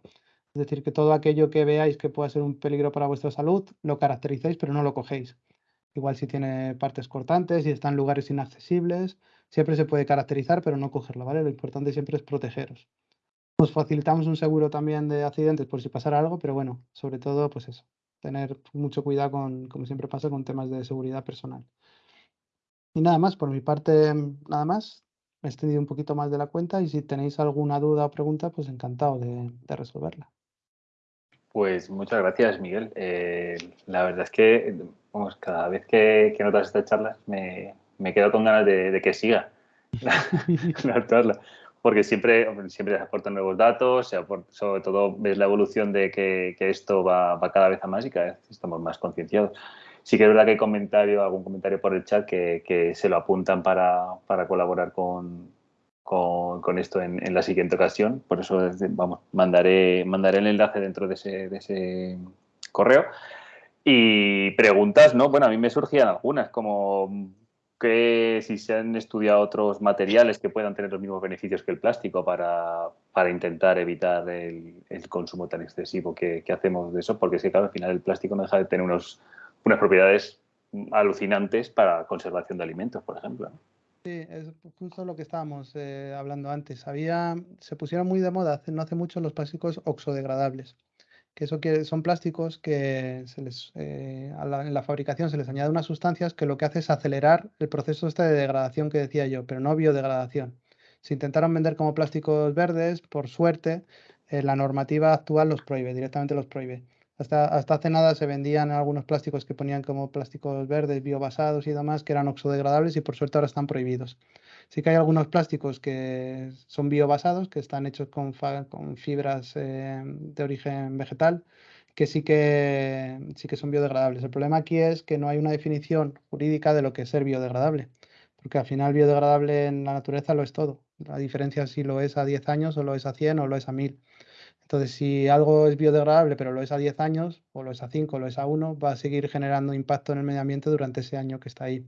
Es decir, que todo aquello que veáis que pueda ser un peligro para vuestra salud, lo caracterizáis, pero no lo cogéis. Igual si tiene partes cortantes y está en lugares inaccesibles, siempre se puede caracterizar, pero no cogerlo, ¿vale? Lo importante siempre es protegeros. Nos facilitamos un seguro también de accidentes por si pasara algo, pero bueno, sobre todo, pues eso, tener mucho cuidado con, como siempre pasa, con temas de seguridad personal. Y nada más, por mi parte, nada más. Me he extendido un poquito más de la cuenta y si tenéis alguna duda o pregunta, pues encantado de, resolverla. Pues muchas gracias, Miguel. Eh, la verdad es que vamos, cada vez que, que notas estas charlas me, me quedo con ganas de, que siga la charla porque siempre, siempre se aportan nuevos datos, sobre todo ves la evolución de que, esto va, cada vez a más y cada vez estamos más concienciados. Sí que es verdad que hay comentario, algún comentario por el chat que, se lo apuntan para, colaborar con, con, esto en, la siguiente ocasión. Por eso vamos, mandaré, mandaré el enlace dentro de ese, de ese correo. Y preguntas, ¿no? Bueno, a mí me surgían algunas, como que si se han estudiado otros materiales que puedan tener los mismos beneficios que el plástico para, intentar evitar el, consumo tan excesivo que, hacemos de eso, porque es que claro, al final el plástico no deja de tener unos, unas propiedades alucinantes para conservación de alimentos, por ejemplo. Sí, es justo lo que estábamos eh, hablando antes. Había, se pusieron muy de moda no hace mucho los plásticos oxodegradables que son plásticos que se les, eh, en la fabricación se les añade unas sustancias que lo que hace es acelerar el proceso este de degradación que decía yo, pero no biodegradación. Se intentaron vender como plásticos verdes, por suerte, eh, la normativa actual los prohíbe, directamente los prohíbe. Hasta, hasta hace nada se vendían algunos plásticos que ponían como plásticos verdes, biobasados y demás, que eran oxodegradables y por suerte ahora están prohibidos. Sí que hay algunos plásticos que son biobasados, que están hechos con, con fibras eh, de origen vegetal, que sí que sí que son biodegradables. El problema aquí es que no hay una definición jurídica de lo que es ser biodegradable, porque al final biodegradable en la naturaleza lo es todo. La diferencia es si lo es a 10 años o lo es a 100 o lo es a 1000. Entonces, si algo es biodegradable, pero lo es a 10 años, o lo es a 5, o lo es a 1, va a seguir generando impacto en el medio ambiente durante ese año que está ahí.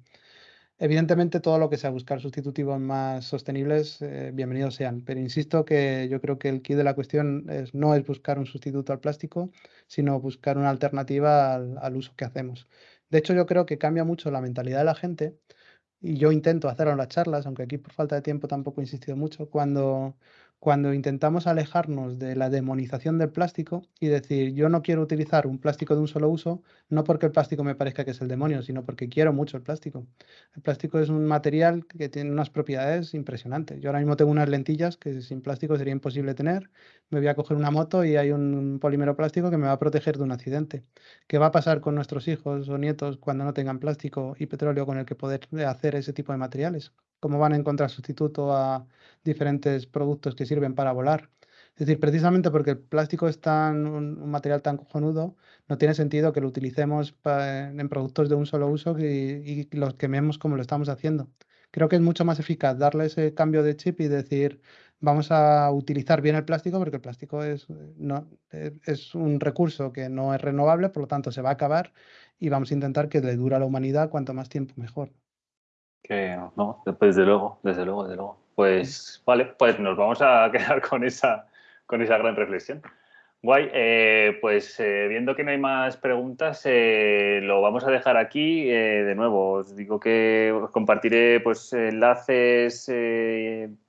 Evidentemente, todo lo que sea buscar sustitutivos más sostenibles, eh, bienvenidos sean. Pero insisto que yo creo que el key de la cuestión es, no es buscar un sustituto al plástico, sino buscar una alternativa al, uso que hacemos. De hecho, yo creo que cambia mucho la mentalidad de la gente, y yo intento hacerlo en las charlas, aunque aquí por falta de tiempo tampoco he insistido mucho, cuando cuando intentamos alejarnos de la demonización del plástico y decir, yo no quiero utilizar un plástico de un solo uso, no porque el plástico me parezca que es el demonio, sino porque quiero mucho el plástico. El plástico es un material que tiene unas propiedades impresionantes. Yo ahora mismo tengo unas lentillas que sin plástico sería imposible tener. Me voy a coger una moto y hay un polímero plástico que me va a proteger de un accidente. ¿Qué va a pasar con nuestros hijos o nietos cuando no tengan plástico y petróleo con el que poder hacer ese tipo de materiales? ¿Cómo van a encontrar sustituto a diferentes productos que sirven para volar. Es decir, precisamente porque el plástico es tan, un, material tan cojonudo, no tiene sentido que lo utilicemos en productos de un solo uso y, los quememos como lo estamos haciendo. creo que es mucho más eficaz darle ese cambio de chip y decir, vamos a utilizar bien el plástico porque el plástico es, no, es un recurso que no es renovable, por lo tanto se va a acabar y vamos a intentar que le dure a la humanidad cuanto más tiempo mejor. Que no, desde luego, desde luego, desde luego. Pues vale, pues nos vamos a quedar con esa, con esa gran reflexión. Guay, eh, pues eh, viendo que no hay más preguntas, eh, lo vamos a dejar aquí. de nuevo, os digo que os compartiré pues, enlaces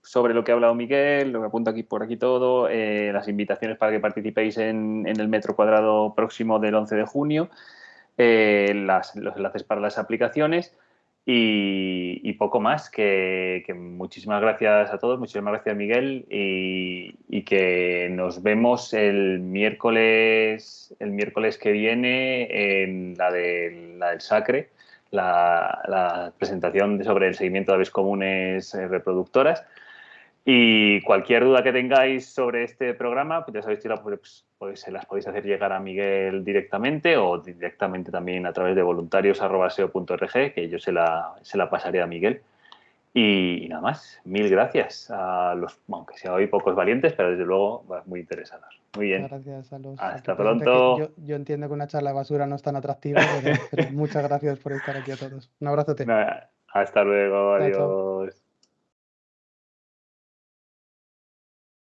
sobre lo que ha hablado Miguel, lo que apunto aquí por aquí todo, las invitaciones para que participéis en, en, el metro cuadrado próximo del 11 de junio, las, los enlaces para las aplicaciones. Y, poco más, que, muchísimas gracias a todos, muchísimas gracias Miguel y, que nos vemos el miércoles, el miércoles que viene en la, de, la del Sacre, la, presentación sobre el seguimiento de aves comunes reproductoras. Y cualquier duda que tengáis sobre este programa, pues ya sabéis que pues, pues, se las podéis hacer llegar a Miguel directamente o directamente también a través de voluntarios.seo.org, que yo se la, se la pasaré a Miguel. Y, nada más, mil gracias a los, aunque sea hoy pocos valientes, pero desde luego muy interesados. Muy bien. Gracias a los. Hasta pronto. Yo, entiendo que una charla de basura no es tan atractiva, pero, muchas gracias por estar aquí a todos. Un abrazote. Hasta luego, adiós.